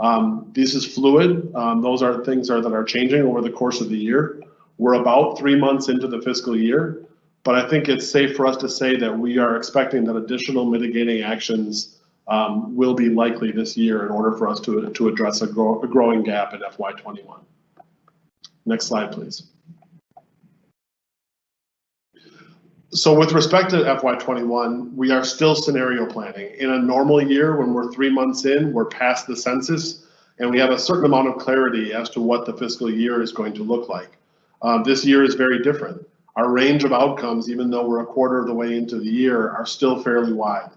Um, this is fluid. Um, those are things are, that are changing over the course of the year. We're about three months into the fiscal year, but I think it's safe for us to say that we are expecting that additional mitigating actions um, will be likely this year in order for us to, to address a, a growing gap in FY21. Next slide, please. So with respect to FY21, we are still scenario planning. In a normal year, when we're three months in, we're past the census, and we have a certain amount of clarity as to what the fiscal year is going to look like. Um, this year is very different. Our range of outcomes, even though we're a quarter of the way into the year, are still fairly wide.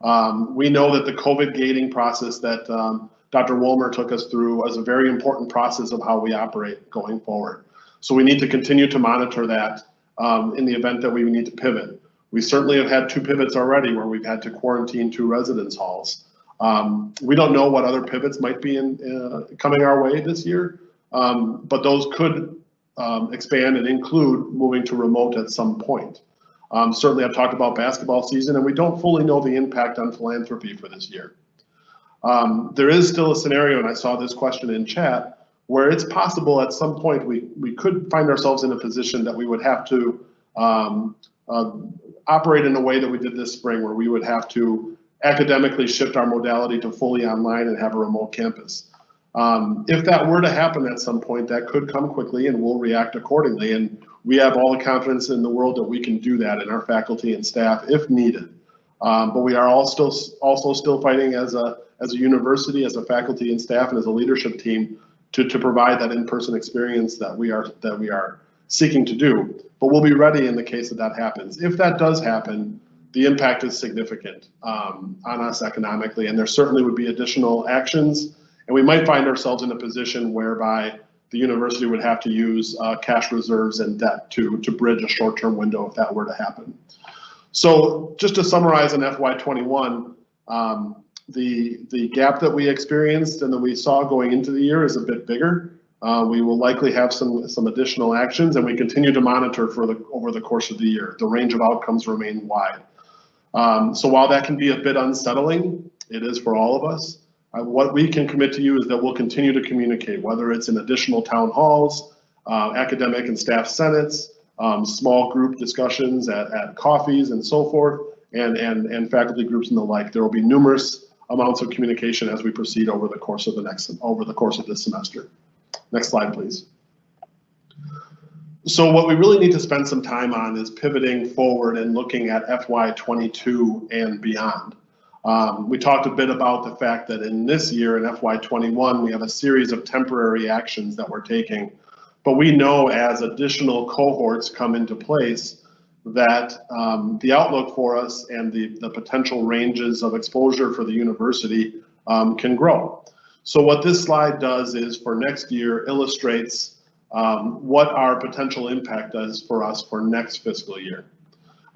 Um, we know that the COVID gating process that um, Dr. Wolmer took us through was a very important process of how we operate going forward. So we need to continue to monitor that um, in the event that we need to pivot. We certainly have had two pivots already where we've had to quarantine two residence halls. Um, we don't know what other pivots might be in, uh, coming our way this year, um, but those could um, expand and include moving to remote at some point. Um, certainly, I've talked about basketball season, and we don't fully know the impact on philanthropy for this year. Um, there is still a scenario, and I saw this question in chat, where it's possible at some point we, we could find ourselves in a position that we would have to um, uh, operate in a way that we did this spring where we would have to academically shift our modality to fully online and have a remote campus. Um, if that were to happen at some point, that could come quickly and we'll react accordingly. And we have all the confidence in the world that we can do that in our faculty and staff if needed. Um, but we are all still also still fighting as a as a university, as a faculty and staff, and as a leadership team to, to provide that in-person experience that we are that we are seeking to do. But we'll be ready in the case that that happens. If that does happen, the impact is significant um, on us economically, and there certainly would be additional actions. And we might find ourselves in a position whereby the university would have to use uh, cash reserves and debt to, to bridge a short-term window if that were to happen. So just to summarize in FY21, um, the, the gap that we experienced and that we saw going into the year is a bit bigger. Uh, we will likely have some, some additional actions and we continue to monitor for the, over the course of the year. The range of outcomes remain wide. Um, so while that can be a bit unsettling, it is for all of us. Uh, what we can commit to you is that we'll continue to communicate, whether it's in additional town halls, uh, academic and staff senates, um, small group discussions at, at coffees and so forth, and, and, and faculty groups and the like. There will be numerous amounts of communication as we proceed over the course of the next over the course of this semester. Next slide, please. So what we really need to spend some time on is pivoting forward and looking at FY22 and beyond. Um, we talked a bit about the fact that in this year, in FY21, we have a series of temporary actions that we're taking. But we know as additional cohorts come into place that um, the outlook for us and the, the potential ranges of exposure for the university um, can grow. So what this slide does is for next year illustrates um, what our potential impact is for us for next fiscal year.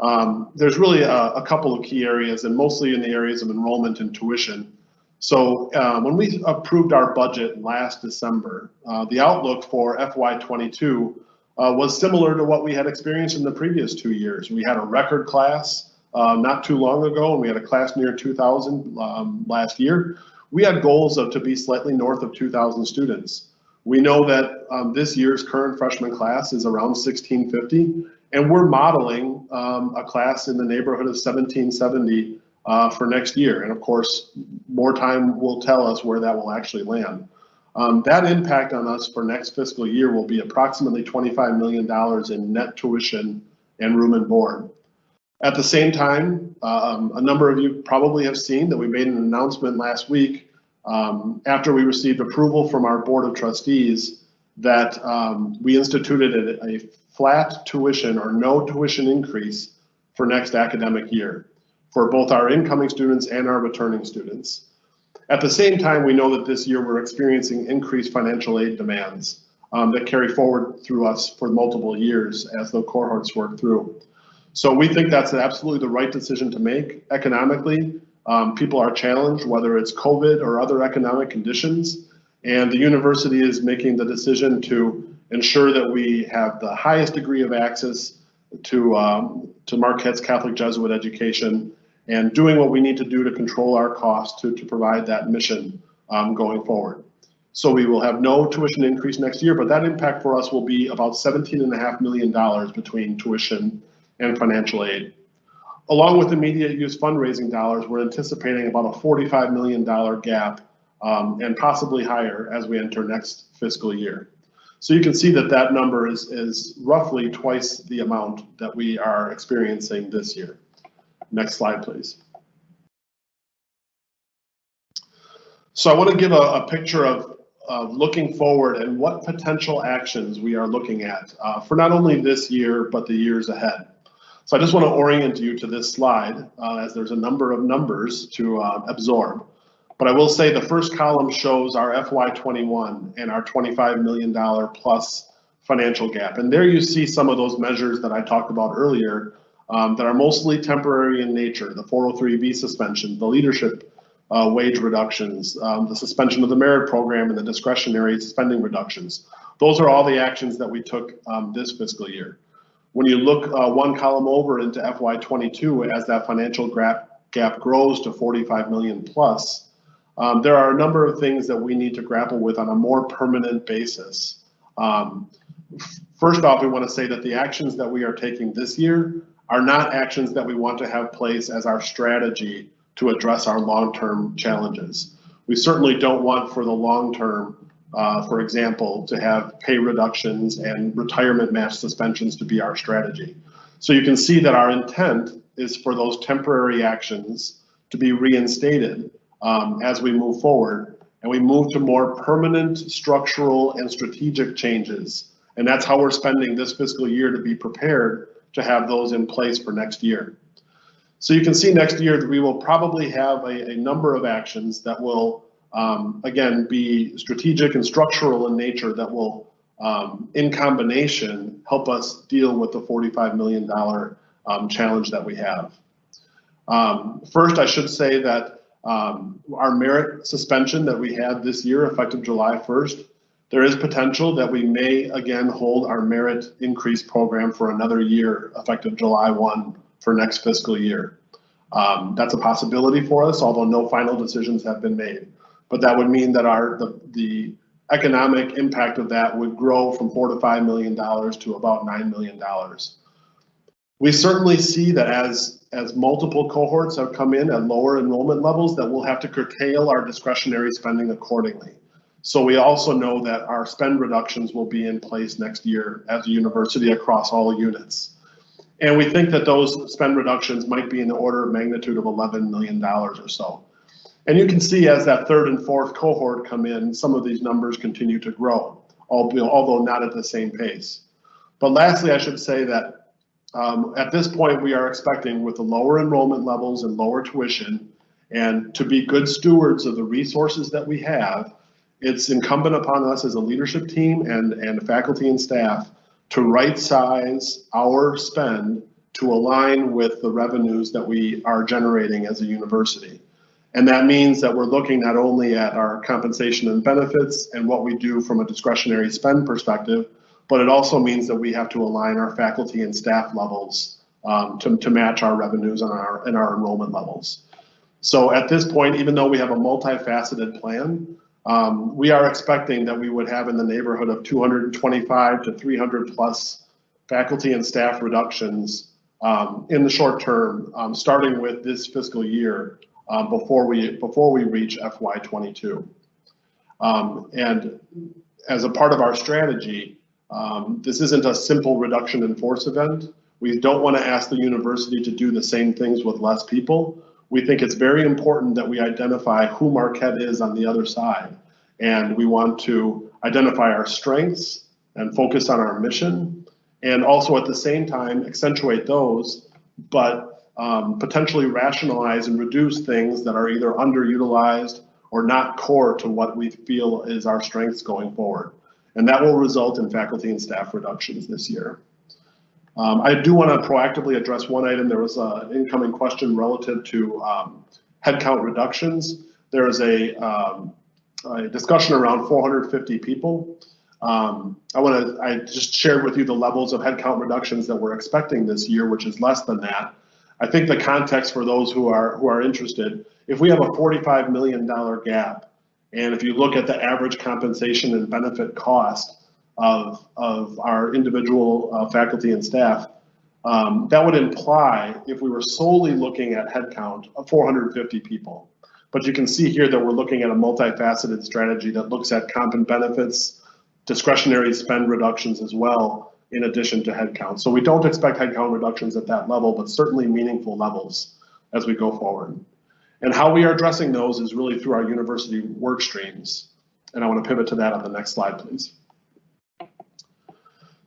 Um, there's really a, a, couple of key areas and mostly in the areas of enrollment and tuition. So uh, when we approved our budget last December, uh, the outlook for FY22 uh, was similar to what we had experienced in the previous two years. We had a record class uh, not too long ago, and we had a class near 2,000 um, last year. We had goals of to be slightly north of 2,000 students. We know that um, this year's current freshman class is around 1650, and we're modeling um, a class in the neighborhood of 1770 uh, for next year. And of course, more time will tell us where that will actually land. Um, that impact on us for next fiscal year will be approximately $25 million in net tuition and room and board. At the same time, um, a number of you probably have seen that we made an announcement last week um, after we received approval from our board of trustees that um, we instituted a, a flat tuition or no tuition increase for next academic year for both our incoming students and our returning students. At the same time, we know that this year we're experiencing increased financial aid demands um, that carry forward through us for multiple years as the cohorts work through. So we think that's absolutely the right decision to make economically. Um, people are challenged, whether it's COVID or other economic conditions, and the university is making the decision to ensure that we have the highest degree of access to, um, to Marquette's Catholic Jesuit education and doing what we need to do to control our costs to, to provide that mission um, going forward. So we will have no tuition increase next year, but that impact for us will be about $17.5 million between tuition and financial aid. Along with immediate use fundraising dollars, we're anticipating about a $45 million gap um, and possibly higher as we enter next fiscal year. So you can see that that number is, is roughly twice the amount that we are experiencing this year. Next slide, please. So I want to give a, a picture of, of, looking forward and what potential actions we are looking at uh, for not only this year, but the years ahead. So I just want to orient you to this slide uh, as there's a number of numbers to uh, absorb. But I will say the first column shows our FY21 and our $25 million plus financial gap. And there you see some of those measures that I talked about earlier um, that are mostly temporary in nature, the 403B suspension, the leadership uh, wage reductions, um, the suspension of the merit program and the discretionary spending reductions. Those are all the actions that we took um, this fiscal year. When you look uh, one column over into FY22 as that financial gap, gap grows to 45 million plus, um, there are a number of things that we need to grapple with on a more permanent basis. Um, first off, we want to say that the actions that we are taking this year are not actions that we want to have place as our strategy to address our long-term challenges. We certainly don't want for the long term, uh, for example, to have pay reductions and retirement match suspensions to be our strategy. So you can see that our intent is for those temporary actions to be reinstated um, as we move forward and we move to more permanent structural and strategic changes. And that's how we're spending this fiscal year to be prepared to have those in place for next year. So you can see next year that we will probably have a, a number of actions that will, um, again, be strategic and structural in nature that will, um, in combination, help us deal with the $45 million um, challenge that we have. Um, first, I should say that um, our merit suspension that we had this year, effective July 1st, there is potential that we may again hold our merit increase program for another year, effective July 1 for next fiscal year. Um, that's a possibility for us, although no final decisions have been made. But that would mean that our the, the economic impact of that would grow from four to five million dollars to about nine million dollars. We certainly see that as as multiple cohorts have come in at lower enrollment levels, that we'll have to curtail our discretionary spending accordingly. So we also know that our spend reductions will be in place next year as a university across all units. And we think that those spend reductions might be in the order of magnitude of $11 million or so. And you can see as that third and fourth cohort come in, some of these numbers continue to grow, although not at the same pace. But lastly, I should say that um, at this point, we are expecting with the lower enrollment levels and lower tuition and to be good stewards of the resources that we have, it's incumbent upon us as a leadership team and, and faculty and staff to right size our spend to align with the revenues that we are generating as a university. And that means that we're looking not only at our compensation and benefits and what we do from a discretionary spend perspective, but it also means that we have to align our faculty and staff levels um, to, to match our revenues and our, and our enrollment levels. So at this point, even though we have a multifaceted plan, um, we are expecting that we would have in the neighborhood of 225 to 300 plus faculty and staff reductions um, in the short term, um, starting with this fiscal year um, before we before we reach FY22. Um, and as a part of our strategy, um, this isn't a simple reduction in force event. We don't want to ask the university to do the same things with less people we think it's very important that we identify who Marquette is on the other side. And we want to identify our strengths and focus on our mission and also at the same time accentuate those, but um, potentially rationalize and reduce things that are either underutilized or not core to what we feel is our strengths going forward. And that will result in faculty and staff reductions this year. Um, I do want to proactively address one item. There was an incoming question relative to um, headcount reductions. There is a, um, a, discussion around 450 people. Um, I want to, I just shared with you the levels of headcount reductions that we're expecting this year, which is less than that. I think the context for those who are who are interested, if we have a $45 million gap, and if you look at the average compensation and benefit cost, of, of our individual uh, faculty and staff, um, that would imply, if we were solely looking at headcount, of 450 people. But you can see here that we're looking at a multifaceted strategy that looks at comp and benefits, discretionary spend reductions as well, in addition to headcount. So we don't expect headcount reductions at that level, but certainly meaningful levels as we go forward. And how we are addressing those is really through our university work streams. And I want to pivot to that on the next slide, please.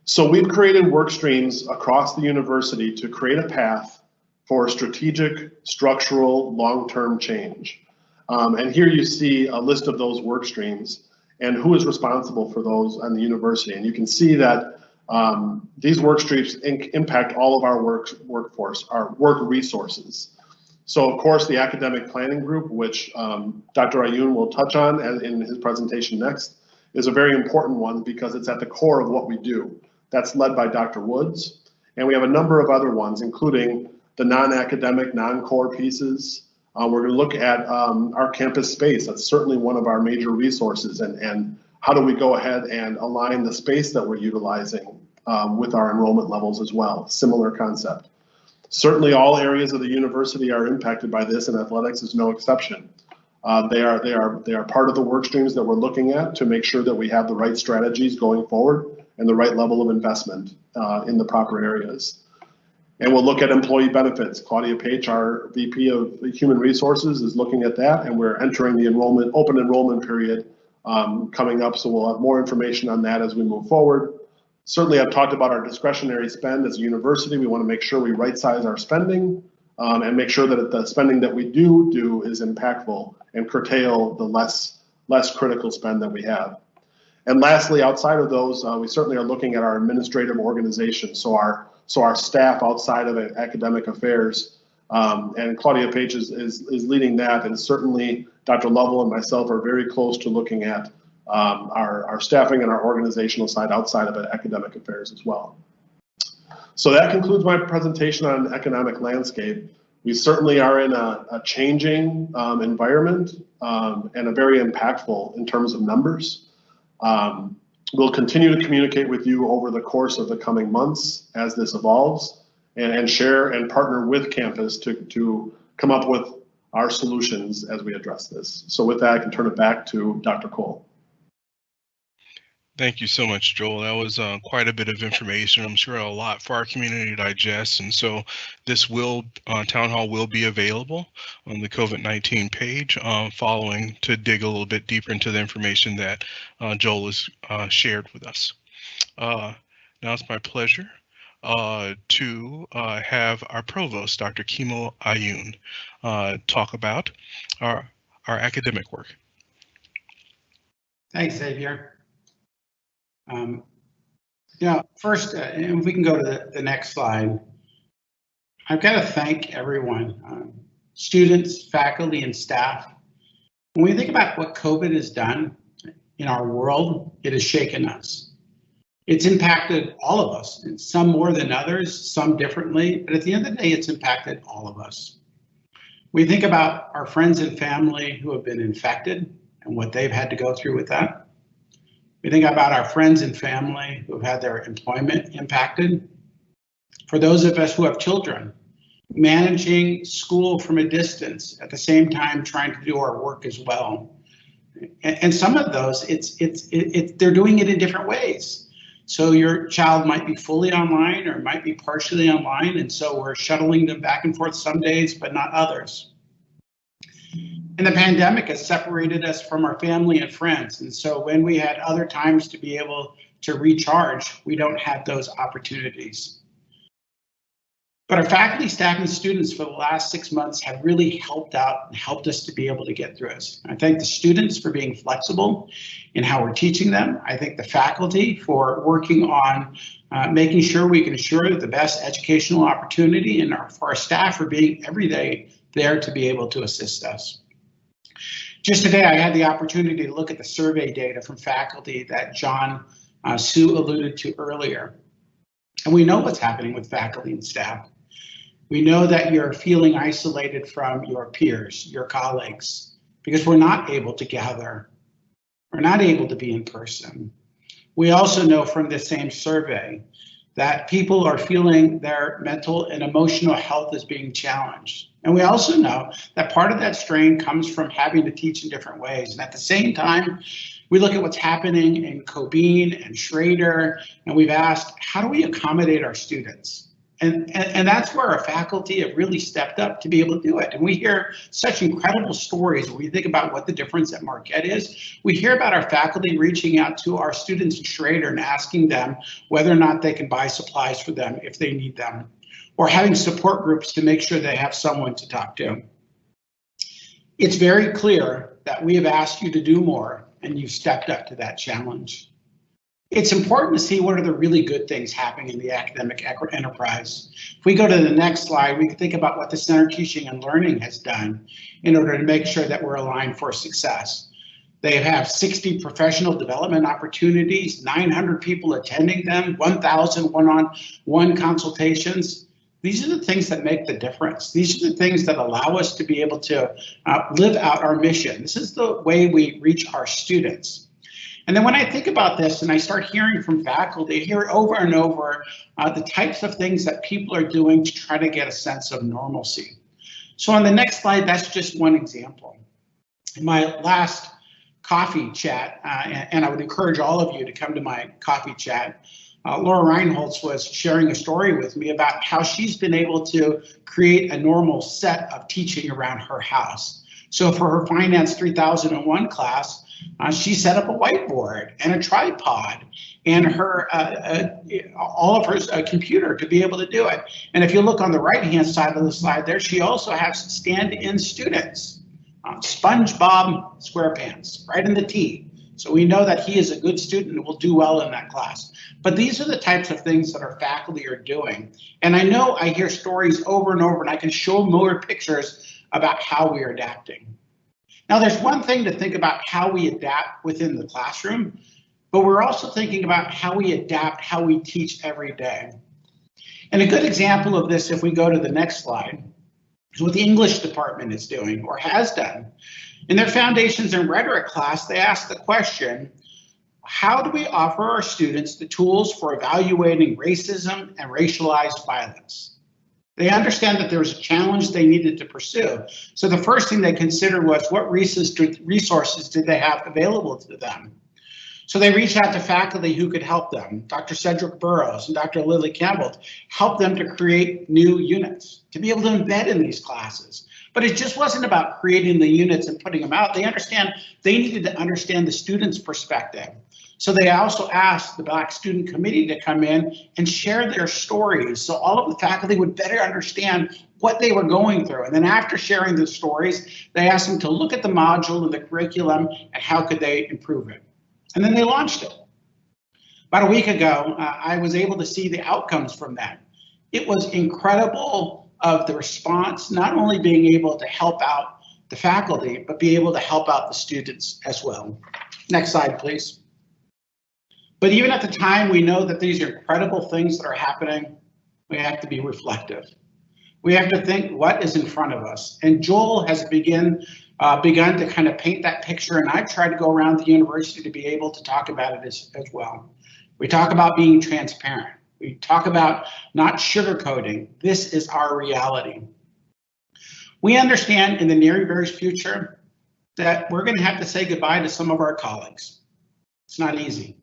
So we've created work streams across the university to create a path for strategic, structural, long-term change. Um, and here you see a list of those work streams and who is responsible for those on the university. And you can see that um, these work streams impact all of our work workforce, our work resources. So of course, the academic planning group, which um, Dr. Ayun will touch on in his presentation next, is a very important one because it's at the core of what we do. That's led by Dr. Woods. And we have a number of other ones, including the non-academic, non-core pieces. Uh, we're going to look at um, our campus space. That's certainly one of our major resources. And, and how do we go ahead and align the space that we're utilizing um, with our enrollment levels as well? Similar concept. Certainly, all areas of the university are impacted by this, and athletics is no exception. Uh, they are they are they are part of the work streams that we're looking at to make sure that we have the right strategies going forward and the right level of investment uh, in the proper areas. And we'll look at employee benefits. Claudia Page, our VP of Human Resources, is looking at that, and we're entering the enrollment open enrollment period um, coming up. So we'll have more information on that as we move forward. Certainly, I've talked about our discretionary spend as a university. We want to make sure we right size our spending um, and make sure that the spending that we do do is impactful and curtail the less less critical spend that we have. And lastly, outside of those, uh, we certainly are looking at our administrative organization. So our so our staff outside of academic affairs, um, and Claudia Page is, is, is leading that, and certainly Dr. Lovell and myself are very close to looking at um, our, our staffing and our organizational side outside of academic affairs as well. So that concludes my presentation on economic landscape. We certainly are in a, a changing um, environment um, and a very impactful in terms of numbers. Um, we'll continue to communicate with you over the course of the coming months as this evolves and, and share and partner with campus to, to come up with our solutions as we address this. So with that, I can turn it back to Dr. Cole. Thank you so much, Joel. That was uh, quite a bit of information. I'm sure a lot for our community to digest. And so this will, uh, town hall will be available on the COVID-19 page uh, following to dig a little bit deeper into the information that uh, Joel has uh, shared with us. Uh, now it's my pleasure to have our provost, Dr. Kimo Ayun, talk about our, our academic work. Thanks, Xavier. Um, you know, first, uh, if we can go to the, the next slide, I've got to thank everyone, um, students, faculty, and staff. When we think about what COVID has done in our world, it has shaken us. It's impacted all of us, some more than others, some differently, but at the end of the day, it's impacted all of us. We think about our friends and family who have been infected and what they've had to go through with that. We think about our friends and family who've had their employment impacted. For those of us who have children, managing school from a distance at the same time trying to do our work as well. And, and some of those, it's it's it, it, they're doing it in different ways. So your child might be fully online or might be partially online, and so we're shuttling them back and forth some days, but not others. And the pandemic has separated us from our family and friends. And so when we had other times to be able to recharge, we don't have those opportunities. But our faculty, staff, and students for the last six months have really helped out and helped us to be able to get through this. I thank the students for being flexible in how we're teaching them. I thank the faculty for working on uh, making sure we can ensure the best educational opportunity and our, for our staff for being every day there to be able to assist us. Just today, I had the opportunity to look at the survey data from faculty that John uh, Su alluded to earlier. And we know what's happening with faculty and staff. We know that you're feeling isolated from your peers, your colleagues, because we're not able to gather. We're not able to be in person. We also know from the same survey that people are feeling their mental and emotional health is being challenged. And we also know that part of that strain comes from having to teach in different ways. And at the same time, we look at what's happening in Cobeen and Schroeder, and we've asked, how do we accommodate our students? And, and, and, that's where our faculty have really stepped up to be able to do it. And we hear such incredible stories when we think about what the difference at Marquette is. We hear about our faculty reaching out to our students in Schroeder and asking them whether or not they can buy supplies for them if they need them, or having support groups to make sure they have someone to talk to. It's very clear that we have asked you to do more and you've stepped up to that challenge it's important to see what are the really good things happening in the academic enterprise. If we go to the next slide, we can think about what the Center Teaching and Learning has done in order to make sure that we're aligned for success. They have 60 professional development opportunities, 900 people attending them, 1,000 one-on-one consultations. These are the things that make the difference. These are the things that allow us to be able to uh, live out our mission. This is the way we reach our students. And then when I think about this and I start hearing from faculty, I hear over and over, uh, the types of things that people are doing to try to get a sense of normalcy. So on the next slide, that's just one example. In my last coffee chat, uh, and, and, I would encourage all of you to come to my coffee chat, uh, Laura Reinholz was sharing a story with me about how she's been able to create a normal set of teaching around her house. So for her Finance 3001 class, uh, she set up a whiteboard and a tripod and her uh, uh, all of her uh, computer to be able to do it. And if you look on the right hand side of the slide there, she also has stand-in students. Uh, SpongeBob SquarePants, right in the T. So we know that he is a good student and will do well in that class. But these are the types of things that our faculty are doing. And I know I hear stories over and over and I can show more pictures about how we are adapting. Now, there's one thing to think about how we adapt within the classroom, but we're also thinking about how we adapt, how we teach every day. And a good example of this, if we go to the next slide, is what the English department is doing or has done. In their Foundations in Rhetoric class, they asked the question, how do we offer our students the tools for evaluating racism and racialized violence? They understand that there was a challenge they needed to pursue. So the first thing they considered was what resources did they have available to them? So they reached out to faculty who could help them. Dr. Cedric Burrows and Dr. Lily Campbell helped them to create new units to be able to embed in these classes. But it just wasn't about creating the units and putting them out. They understand they needed to understand the student's perspective. So they also asked the Black Student Committee to come in and share their stories so all of the faculty would better understand what they were going through. And then after sharing the stories, they asked them to look at the module and the curriculum and how could they improve it. And then they launched it. About a week ago, uh, I was able to see the outcomes from that. It was incredible of the response, not only being able to help out the faculty, but be able to help out the students as well. Next slide, please. But even at the time, we know that these are incredible things that are happening. We have to be reflective. We have to think what is in front of us. And Joel has begin, uh, begun to kind of paint that picture, and I've tried to go around the university to be able to talk about it as, as well. We talk about being transparent. We talk about not sugarcoating. This is our reality. We understand in the near and very future that we're going to have to say goodbye to some of our colleagues. It's not easy.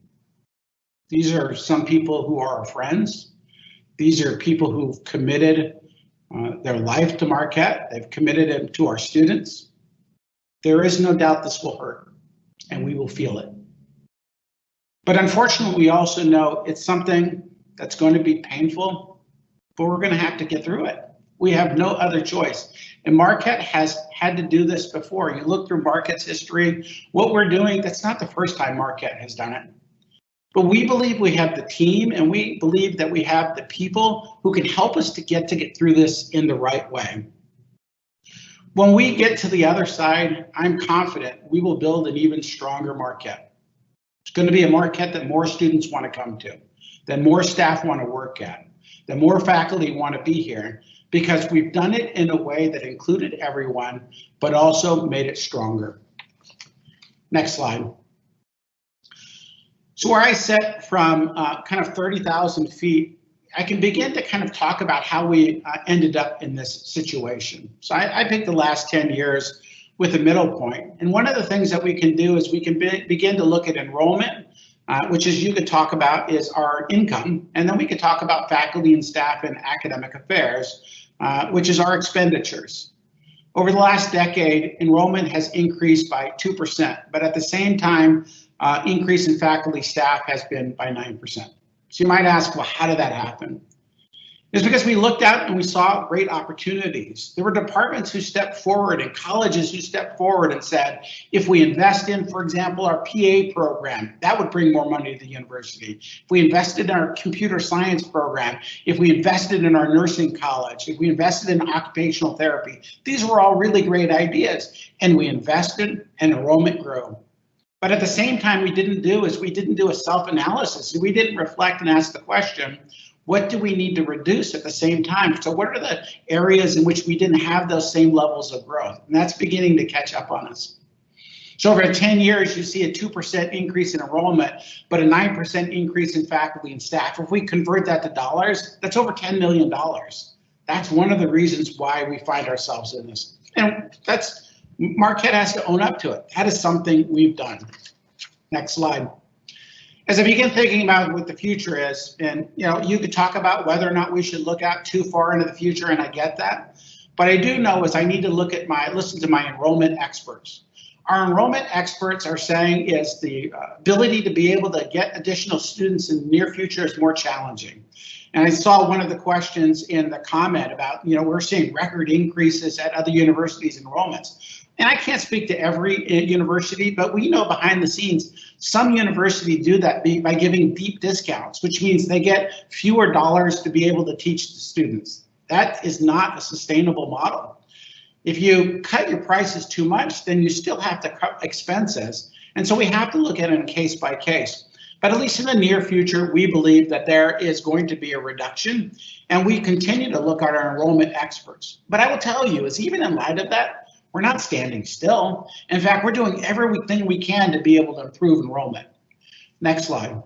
These are some people who are our friends. These are people who've committed uh, their life to Marquette. They've committed it to our students. There is no doubt this will hurt and we will feel it. But unfortunately, we also know it's something that's going to be painful, but we're going to have to get through it. We have no other choice. And Marquette has had to do this before. You look through Marquette's history, what we're doing, that's not the first time Marquette has done it. But we believe we have the team and we believe that we have the people who can help us to get to get through this in the right way. When we get to the other side, I'm confident we will build an even stronger Marquette. It's going to be a Marquette that more students want to come to, that more staff want to work at, that more faculty want to be here, because we've done it in a way that included everyone, but also made it stronger. Next slide. So where I sit from uh, kind of 30,000 feet, I can begin to kind of talk about how we uh, ended up in this situation. So I, I picked the last 10 years with a middle point. And one of the things that we can do is we can be, begin to look at enrollment, uh, which as you could talk about is our income. And then we could talk about faculty and staff and academic affairs, uh, which is our expenditures. Over the last decade, enrollment has increased by 2%, but at the same time, uh, increase in faculty staff has been by 9%. So you might ask, well, how did that happen? It's because we looked out and we saw great opportunities. There were departments who stepped forward and colleges who stepped forward and said, if we invest in, for example, our PA program, that would bring more money to the university. If we invested in our computer science program, if we invested in our nursing college, if we invested in occupational therapy, these were all really great ideas. And we invested and enrollment grew. But at the same time, we didn't do is we didn't do a self-analysis. We didn't reflect and ask the question, what do we need to reduce at the same time? So what are the areas in which we didn't have those same levels of growth? And that's beginning to catch up on us. So over 10 years, you see a 2% increase in enrollment, but a 9% increase in faculty and staff. If we convert that to dollars, that's over $10 million. That's one of the reasons why we find ourselves in this. And that's, Marquette has to own up to it. That is something we've done. Next slide. As I begin thinking about what the future is, and you know, you could talk about whether or not we should look out too far into the future, and I get that. But I do know is I need to look at my, listen to my enrollment experts. Our enrollment experts are saying is the uh, ability to be able to get additional students in the near future is more challenging. And I saw one of the questions in the comment about, you know, we're seeing record increases at other universities enrollments. And I can't speak to every uh, university, but we know behind the scenes, some universities do that by giving deep discounts, which means they get fewer dollars to be able to teach the students. That is not a sustainable model. If you cut your prices too much, then you still have to cut expenses. And so we have to look at it case by case. But at least in the near future, we believe that there is going to be a reduction and we continue to look at our enrollment experts. But I will tell you is even in light of that, we're not standing still. In fact, we're doing everything we can to be able to improve enrollment. Next slide.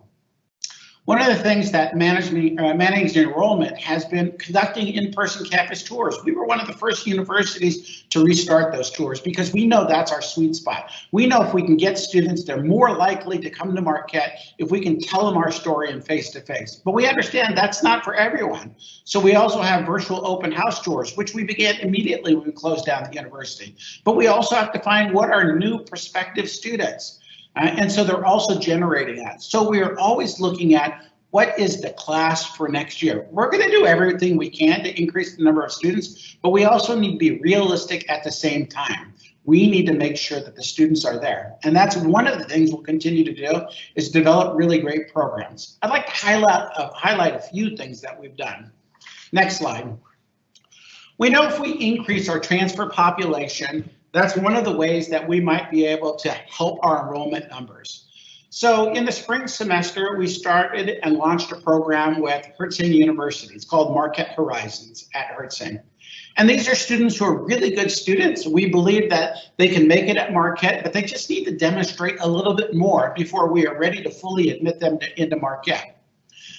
One of the things that management, uh, enrollment has been conducting in-person campus tours. We were one of the first universities to restart those tours because we know that's our sweet spot. We know if we can get students, they're more likely to come to Marquette if we can tell them our story in face-to-face. -face. But we understand that's not for everyone. So we also have virtual open house tours, which we began immediately when we closed down the university. But we also have to find what are new prospective students. Uh, and so they're also generating that. So we are always looking at what is the class for next year? We're going to do everything we can to increase the number of students, but we also need to be realistic at the same time. We need to make sure that the students are there. And that's one of the things we'll continue to do is develop really great programs. I'd like to highlight, uh, highlight a few things that we've done. Next slide. We know if we increase our transfer population, that's one of the ways that we might be able to help our enrollment numbers. So in the spring semester, we started and launched a program with Herzing University. It's called Marquette Horizons at Herzing. And these are students who are really good students. We believe that they can make it at Marquette, but they just need to demonstrate a little bit more before we are ready to fully admit them to, into Marquette.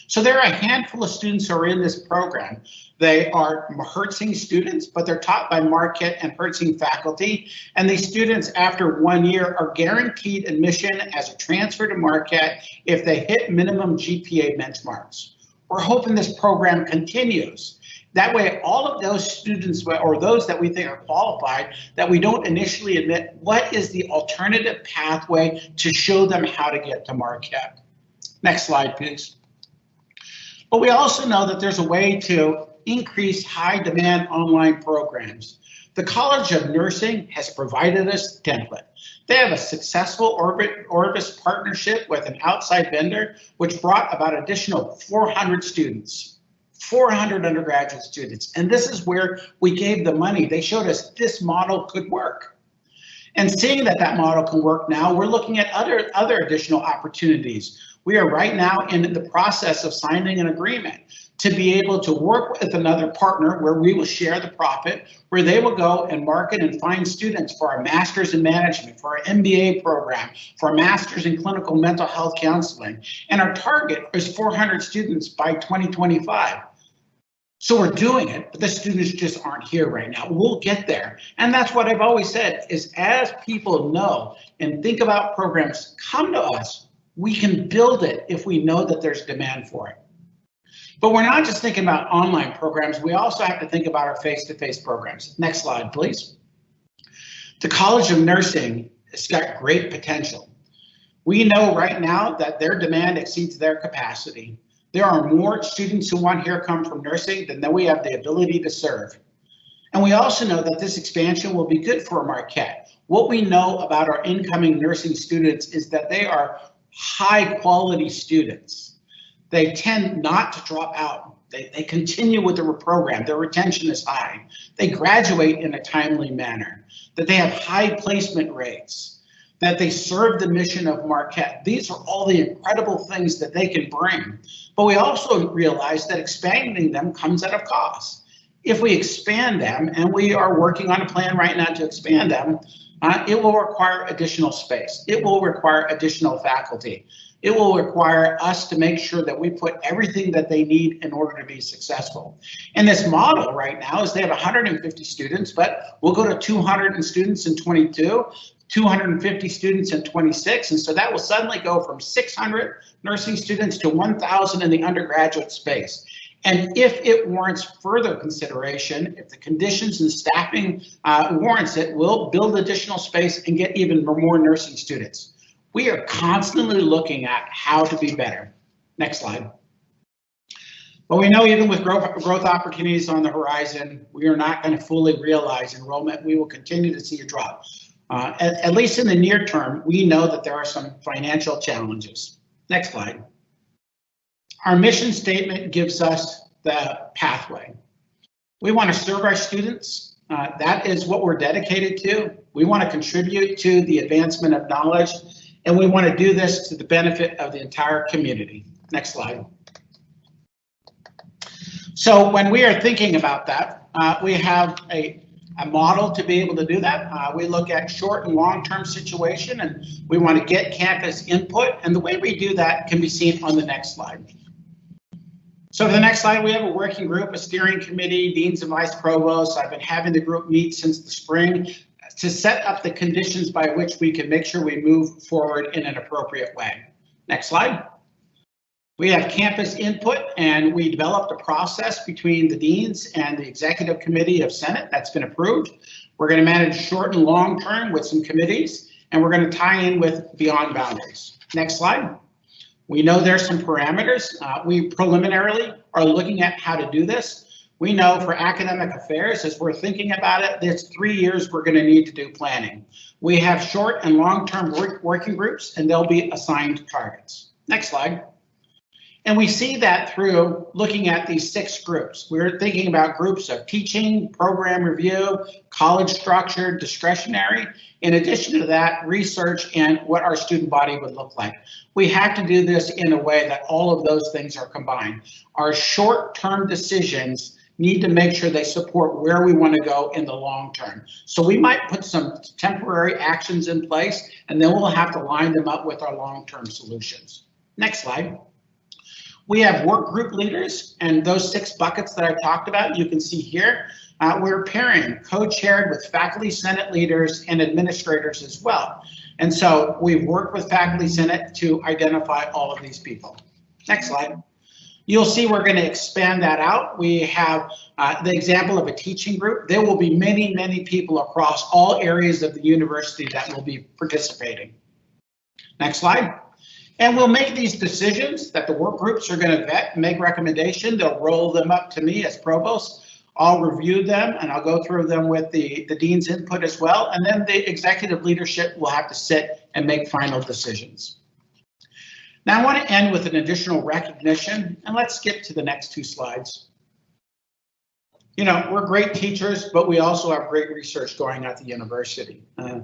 So there are a handful of students who are in this program. They are Herzing students, but they're taught by Marquette and Herzing faculty. And these students, after one year, are guaranteed admission as a transfer to Marquette if they hit minimum GPA benchmarks. We're hoping this program continues. That way, all of those students or those that we think are qualified, that we don't initially admit, what is the alternative pathway to show them how to get to Marquette? Next slide, please. But we also know that there's a way to increase high demand online programs. The College of Nursing has provided us a template. They have a successful Orbit, Orbis partnership with an outside vendor, which brought about additional 400 students. 400 undergraduate students. And this is where we gave the money. They showed us this model could work. And seeing that that model can work now, we're looking at other, other additional opportunities. We are right now in the process of signing an agreement to be able to work with another partner where we will share the profit, where they will go and market and find students for our master's in management, for our MBA program, for our master's in clinical mental health counseling. And our target is 400 students by 2025. So we're doing it, but the students just aren't here right now. We'll get there. And that's what I've always said is as people know and think about programs, come to us we can build it if we know that there's demand for it. But we're not just thinking about online programs, we also have to think about our face-to-face -face programs. Next slide, please. The College of Nursing has got great potential. We know right now that their demand exceeds their capacity. There are more students who want here come from nursing than that we have the ability to serve. And we also know that this expansion will be good for Marquette. What we know about our incoming nursing students is that they are high quality students. They tend not to drop out. They, they continue with the program. Their retention is high. They graduate in a timely manner, that they have high placement rates, that they serve the mission of Marquette. These are all the incredible things that they can bring. But we also realize that expanding them comes at a cost. If we expand them, and we are working on a plan right now to expand them, uh, it will require additional space. It will require additional faculty. It will require us to make sure that we put everything that they need in order to be successful. And this model right now is they have 150 students, but we'll go to 200 students in 22, 250 students in 26. And so that will suddenly go from 600 nursing students to 1,000 in the undergraduate space. And if it warrants further consideration, if the conditions and staffing uh, warrants it, we'll build additional space and get even more nursing students. We are constantly looking at how to be better. Next slide. But we know even with growth, growth opportunities on the horizon, we are not going to fully realize enrollment. We will continue to see a drop. Uh, at, at least in the near term, we know that there are some financial challenges. Next slide. Our mission statement gives us the pathway. We want to serve our students. Uh, that is what we're dedicated to. We want to contribute to the advancement of knowledge, and we want to do this to the benefit of the entire community. Next slide. So when we are thinking about that, uh, we have a, a model to be able to do that. Uh, we look at short and long-term situation, and we want to get campus input. And the way we do that can be seen on the next slide. So for the next slide, we have a working group, a steering committee, deans and vice provosts. I've been having the group meet since the spring to set up the conditions by which we can make sure we move forward in an appropriate way. Next slide. We have campus input and we developed a process between the deans and the executive committee of Senate that's been approved. We're going to manage short and long term with some committees and we're going to tie in with beyond boundaries. Next slide. We know there's some parameters. Uh, we preliminarily are looking at how to do this. We know for academic affairs, as we're thinking about it, there's three years we're going to need to do planning. We have short and long-term work, working groups, and they'll be assigned targets. Next slide. And we see that through looking at these six groups. We're thinking about groups of teaching, program review, college structure, discretionary. In addition to that, research and what our student body would look like. We have to do this in a way that all of those things are combined. Our short-term decisions need to make sure they support where we want to go in the long term. So we might put some temporary actions in place and then we'll have to line them up with our long-term solutions. Next slide. We have work group leaders and those six buckets that I talked about, you can see here. Uh, we're pairing co-chaired with faculty senate leaders and administrators as well. And so we've worked with faculty senate to identify all of these people. Next slide. You'll see we're going to expand that out. We have uh, the example of a teaching group. There will be many, many people across all areas of the university that will be participating. Next slide. And we'll make these decisions that the work groups are going to vet, make recommendation. They'll roll them up to me as provost. I'll review them and I'll go through them with the, the dean's input as well. And then the executive leadership will have to sit and make final decisions. Now I want to end with an additional recognition and let's skip to the next two slides. You know, we're great teachers, but we also have great research going at the university. Uh,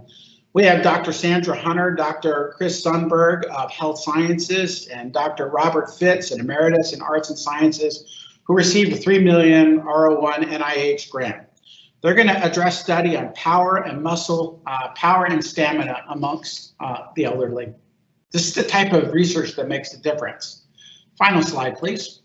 we have Dr. Sandra Hunter, Dr. Chris Sundberg of Health Sciences, and Dr. Robert Fitts, an emeritus in Arts and Sciences, who received a 3 million R01 NIH grant. They're going to address study on power and muscle, uh, power and stamina amongst uh, the elderly. This is the type of research that makes a difference. Final slide, please.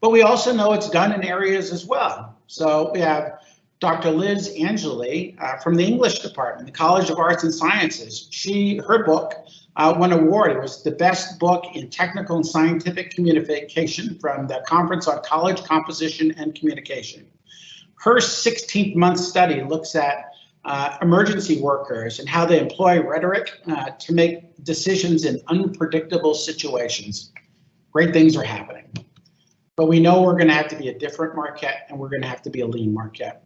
But we also know it's done in areas as well. So we have Dr. Liz Angeli uh, from the English department, the College of Arts and Sciences. She, her book uh, won award. It was the best book in technical and scientific communication from the Conference on College Composition and Communication. Her 16th month study looks at uh, emergency workers and how they employ rhetoric uh, to make decisions in unpredictable situations. Great things are happening. But we know we're going to have to be a different Marquette and we're going to have to be a lean Marquette.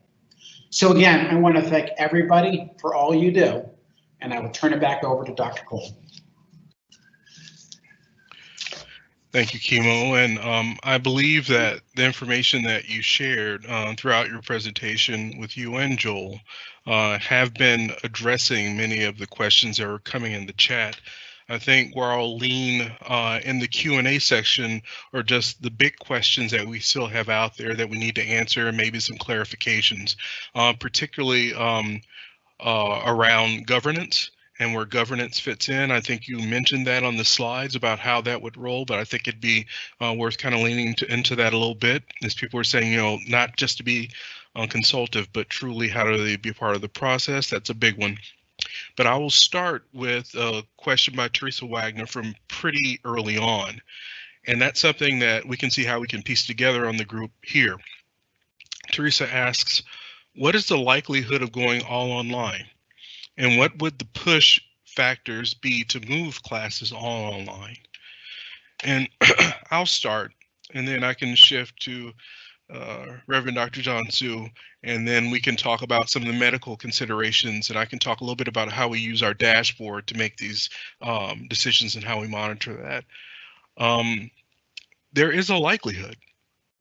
So again, I want to thank everybody for all you do, and I will turn it back over to Dr. Cole. Thank you, Kimo. And um, I believe that the information that you shared uh, throughout your presentation with you and Joel uh, have been addressing many of the questions that are coming in the chat. I think where I'll lean uh, in the Q&A section are just the big questions that we still have out there that we need to answer and maybe some clarifications, uh, particularly um, uh, around governance and where governance fits in. I think you mentioned that on the slides about how that would roll, but I think it'd be uh, worth kind of leaning to, into that a little bit as people are saying, you know, not just to be uh, consultative, but truly how do they be part of the process? That's a big one. But I will start with a question by Teresa Wagner from pretty early on. And that's something that we can see how we can piece together on the group here. Teresa asks, what is the likelihood of going all online? And what would the push factors be to move classes all online? And I'll start, and then I can shift to uh, Reverend Dr. John Su, and then we can talk about some of the medical considerations, and I can talk a little bit about how we use our dashboard to make these um, decisions and how we monitor that. Um, there is a likelihood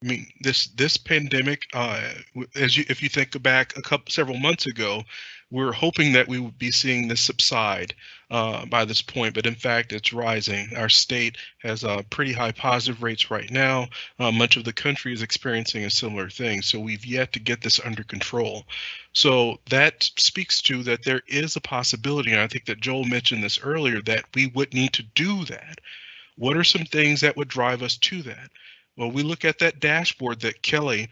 I mean, this this pandemic, uh, as you if you think back a couple several months ago, we are hoping that we would be seeing this subside uh, by this point, but in fact, it's rising. Our state has uh, pretty high positive rates right now. Uh, much of the country is experiencing a similar thing, so we've yet to get this under control. So that speaks to that there is a possibility, and I think that Joel mentioned this earlier, that we would need to do that. What are some things that would drive us to that? Well, we look at that dashboard that Kelly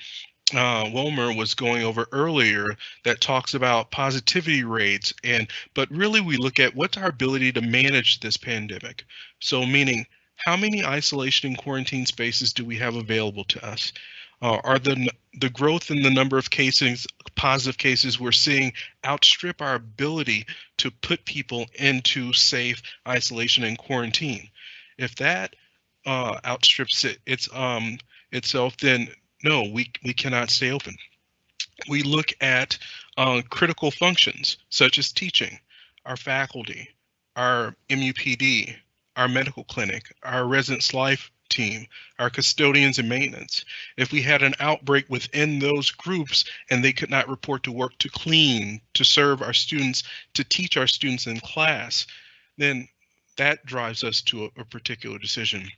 uh, Wilmer was going over earlier that talks about positivity rates and but really we look at what's our ability to manage this pandemic. So meaning how many isolation and quarantine spaces do we have available to us? Uh, are the the growth in the number of cases, positive cases we're seeing outstrip our ability to put people into safe isolation and quarantine? If that uh, outstrips it, its um, itself, then no, we we cannot stay open. We look at uh, critical functions such as teaching, our faculty, our MUPD, our medical clinic, our residence life team, our custodians and maintenance. If we had an outbreak within those groups and they could not report to work to clean, to serve our students, to teach our students in class, then that drives us to a, a particular decision.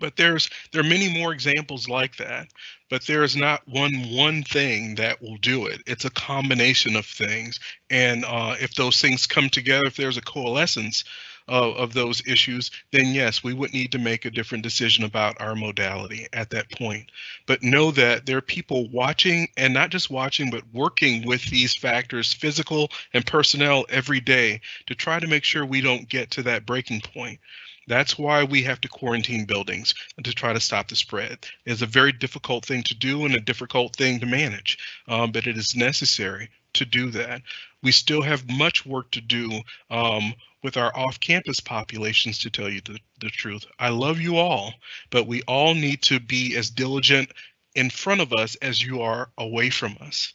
But there's there are many more examples like that, but there is not one one thing that will do it. It's a combination of things, and uh, if those things come together, if there's a coalescence of, of those issues, then yes, we would need to make a different decision about our modality at that point. But know that there are people watching, and not just watching, but working with these factors, physical and personnel, every day to try to make sure we don't get to that breaking point that's why we have to quarantine buildings to try to stop the spread. It's a very difficult thing to do and a difficult thing to manage, um, but it is necessary to do that. We still have much work to do um, with our off-campus populations, to tell you the, the truth. I love you all, but we all need to be as diligent in front of us as you are away from us.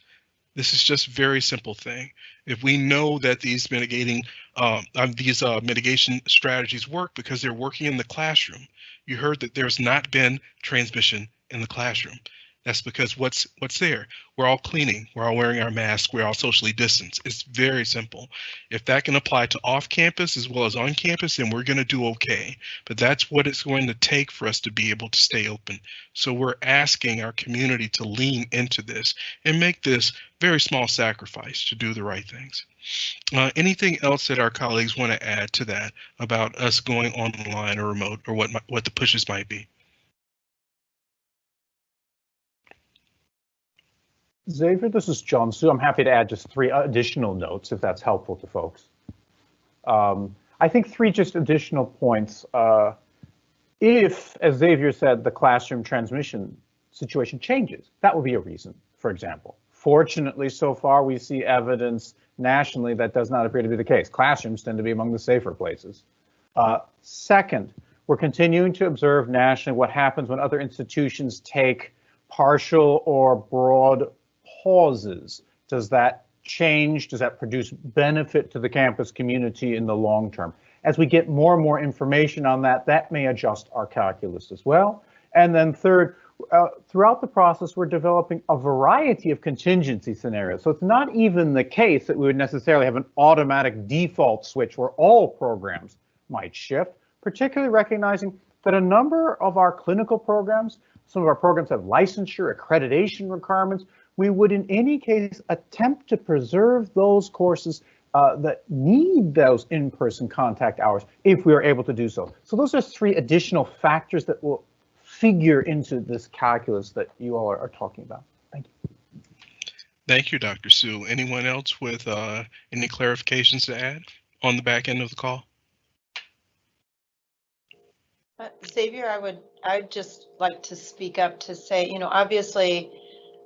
This is just very simple thing. If we know that these mitigating um, um, these uh, mitigation strategies work because they're working in the classroom. You heard that there's not been transmission in the classroom. That's because what's what's there? We're all cleaning, we're all wearing our masks, we're all socially distanced. It's very simple. If that can apply to off campus as well as on campus, then we're going to do okay. But that's what it's going to take for us to be able to stay open. So we're asking our community to lean into this and make this very small sacrifice to do the right things. Uh, anything else that our colleagues want to add to that about us going online or remote or what what the pushes might be? Xavier, this is John Su. I'm happy to add just three additional notes if that's helpful to folks. Um, I think three just additional points. Uh, if, as Xavier said, the classroom transmission situation changes, that would be a reason, for example. Fortunately, so far we see evidence nationally that does not appear to be the case. Classrooms tend to be among the safer places. Uh, second, we're continuing to observe nationally what happens when other institutions take partial or broad pauses? Does that change? Does that produce benefit to the campus community in the long term? As we get more and more information on that, that may adjust our calculus as well. And then third, uh, throughout the process, we're developing a variety of contingency scenarios. So it's not even the case that we would necessarily have an automatic default switch where all programs might shift, particularly recognizing that a number of our clinical programs, some of our programs have licensure, accreditation requirements. We would in any case attempt to preserve those courses uh, that need those in-person contact hours if we are able to do so. So those are three additional factors that will figure into this calculus that you all are, are talking about. Thank you. Thank you, Dr. Su. Anyone else with uh, any clarifications to add on the back end of the call? Uh, Xavier, I would, I'd just like to speak up to say, you know, obviously,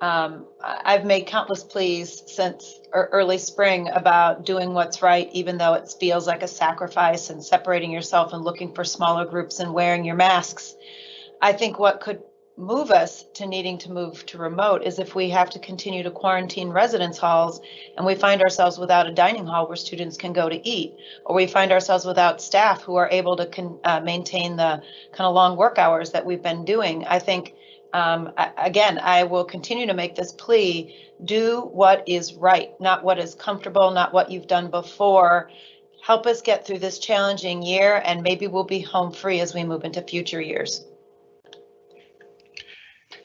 um, I've made countless pleas since early spring about doing what's right, even though it feels like a sacrifice and separating yourself and looking for smaller groups and wearing your masks. I think what could move us to needing to move to remote is if we have to continue to quarantine residence halls and we find ourselves without a dining hall where students can go to eat, or we find ourselves without staff who are able to uh, maintain the kind of long work hours that we've been doing. I think, um, again, I will continue to make this plea do what is right, not what is comfortable, not what you've done before. Help us get through this challenging year, and maybe we'll be home free as we move into future years.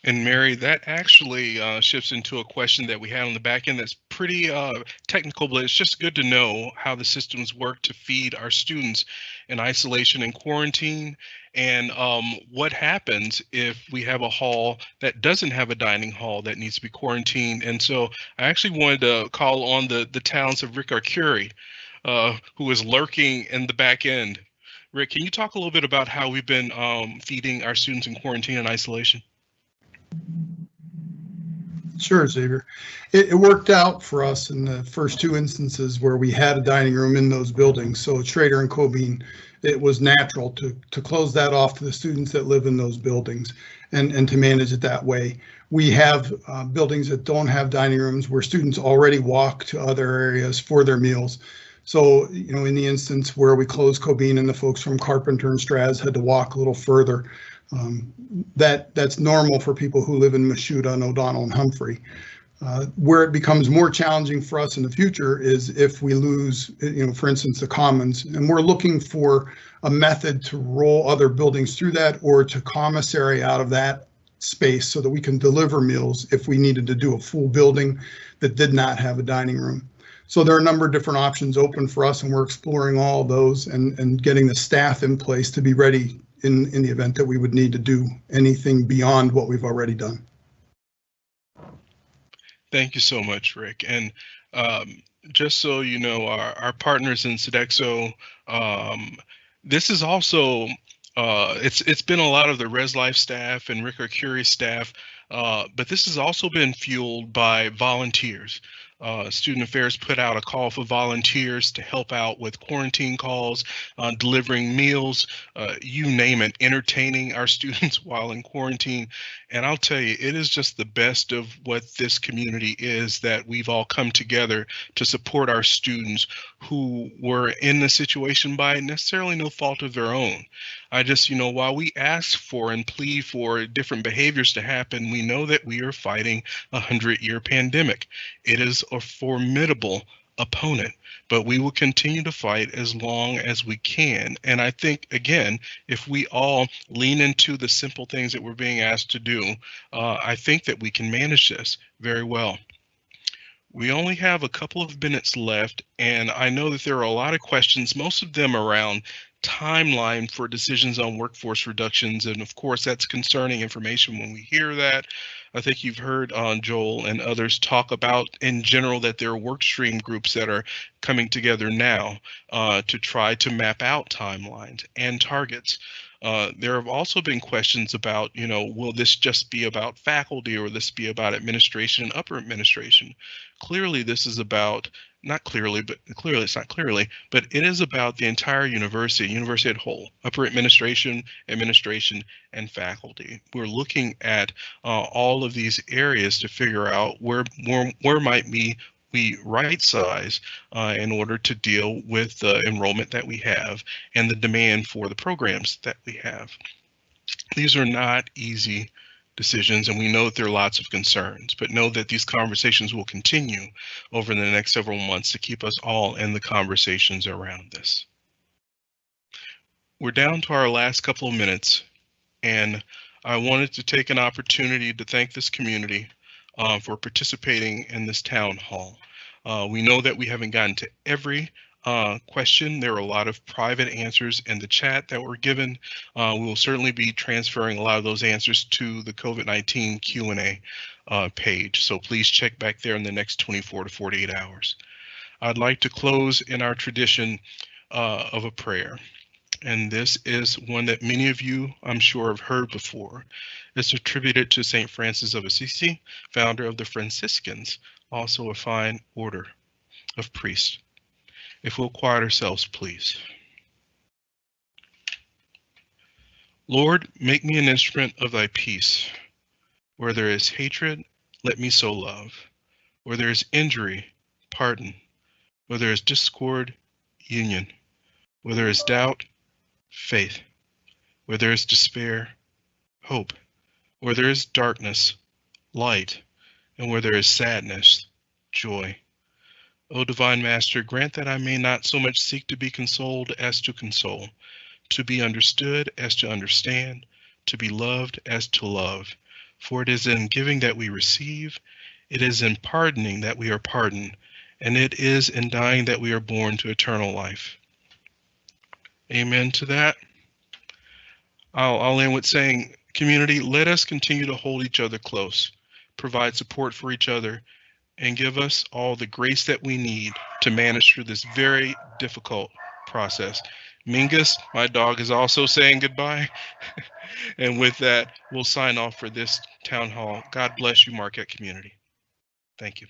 And Mary, that actually uh, shifts into a question that we had on the back end that's pretty uh, technical, but it's just good to know how the systems work to feed our students in isolation and quarantine. And um, what happens if we have a hall that doesn't have a dining hall that needs to be quarantined? And so I actually wanted to call on the, the talents of Rick Arcuri, uh, who is lurking in the back end. Rick, can you talk a little bit about how we've been um, feeding our students in quarantine and isolation? Sure, Xavier. It, it, worked out for us in the first two instances where we had a dining room in those buildings. So Schroeder and Cobeen, it was natural to, to close that off to the students that live in those buildings and, and to manage it that way. We have uh, buildings that don't have dining rooms where students already walk to other areas for their meals. So, you know, in the instance where we closed Cobeen and the folks from Carpenter and Straz had to walk a little further, um, that that's normal for people who live in Mashuda and O'Donnell and Humphrey. Uh, where it becomes more challenging for us in the future is if we lose, you know, for instance, the commons, and we're looking for a method to roll other buildings through that or to commissary out of that space so that we can deliver meals if we needed to do a full building that did not have a dining room. So there are a number of different options open for us and we're exploring all those and, and getting the staff in place to be ready in, in the event that we would need to do anything beyond what we've already done. Thank you so much, Rick. And um, just so you know, our, our partners in Sodexo, um, this is also, uh, it's it's been a lot of the Res Life staff and Rick Curie staff, uh, but this has also been fueled by volunteers. Uh, Student Affairs put out a call for volunteers to help out with quarantine calls, uh, delivering meals, uh, you name it, entertaining our students while in quarantine. And I'll tell you, it is just the best of what this community is that we've all come together to support our students who were in the situation by necessarily no fault of their own. I just, you know, while we ask for and plead for different behaviors to happen, we know that we are fighting a hundred year pandemic. It is a formidable opponent, but we will continue to fight as long as we can. And I think, again, if we all lean into the simple things that we're being asked to do, uh, I think that we can manage this very well. We only have a couple of minutes left, and I know that there are a lot of questions, most of them around timeline for decisions on workforce reductions. And of course, that's concerning information when we hear that. I think you've heard uh, Joel and others talk about in general that there are work stream groups that are coming together now uh, to try to map out timelines and targets. Uh, there have also been questions about, you know, will this just be about faculty or will this be about administration and upper administration? Clearly, this is about not clearly, but clearly it's not clearly, but it is about the entire university, university at whole, upper administration, administration, and faculty. We're looking at uh, all of these areas to figure out where where, where might be we right size uh, in order to deal with the enrollment that we have and the demand for the programs that we have. These are not easy decisions, and we know that there are lots of concerns, but know that these conversations will continue over the next several months to keep us all in the conversations around this. we're down to our last couple of minutes, and I wanted to take an opportunity to thank this community uh, for participating in this town hall. Uh, we know that we haven't gotten to every uh, question. There were a lot of private answers in the chat that were given. Uh, we will certainly be transferring a lot of those answers to the COVID-19 Q&A uh, page. So please check back there in the next 24 to 48 hours. I'd like to close in our tradition uh, of a prayer. And this is one that many of you, I'm sure, have heard before. It's attributed to St. Francis of Assisi, founder of the Franciscans, also a fine order of priests. If we'll quiet ourselves, please. Lord, make me an instrument of thy peace. Where there is hatred, let me sow love. Where there is injury, pardon. Where there is discord, union. Where there is doubt, faith. Where there is despair, hope. Where there is darkness, light. And where there is sadness, joy. O divine Master, grant that I may not so much seek to be consoled as to console, to be understood as to understand, to be loved as to love. For it is in giving that we receive, it is in pardoning that we are pardoned, and it is in dying that we are born to eternal life. Amen to that. I'll, I'll end with saying, community, let us continue to hold each other close, provide support for each other, and give us all the grace that we need to manage through this very difficult process. Mingus, my dog, is also saying goodbye. and with that, we'll sign off for this town hall. God bless you, Marquette community. Thank you.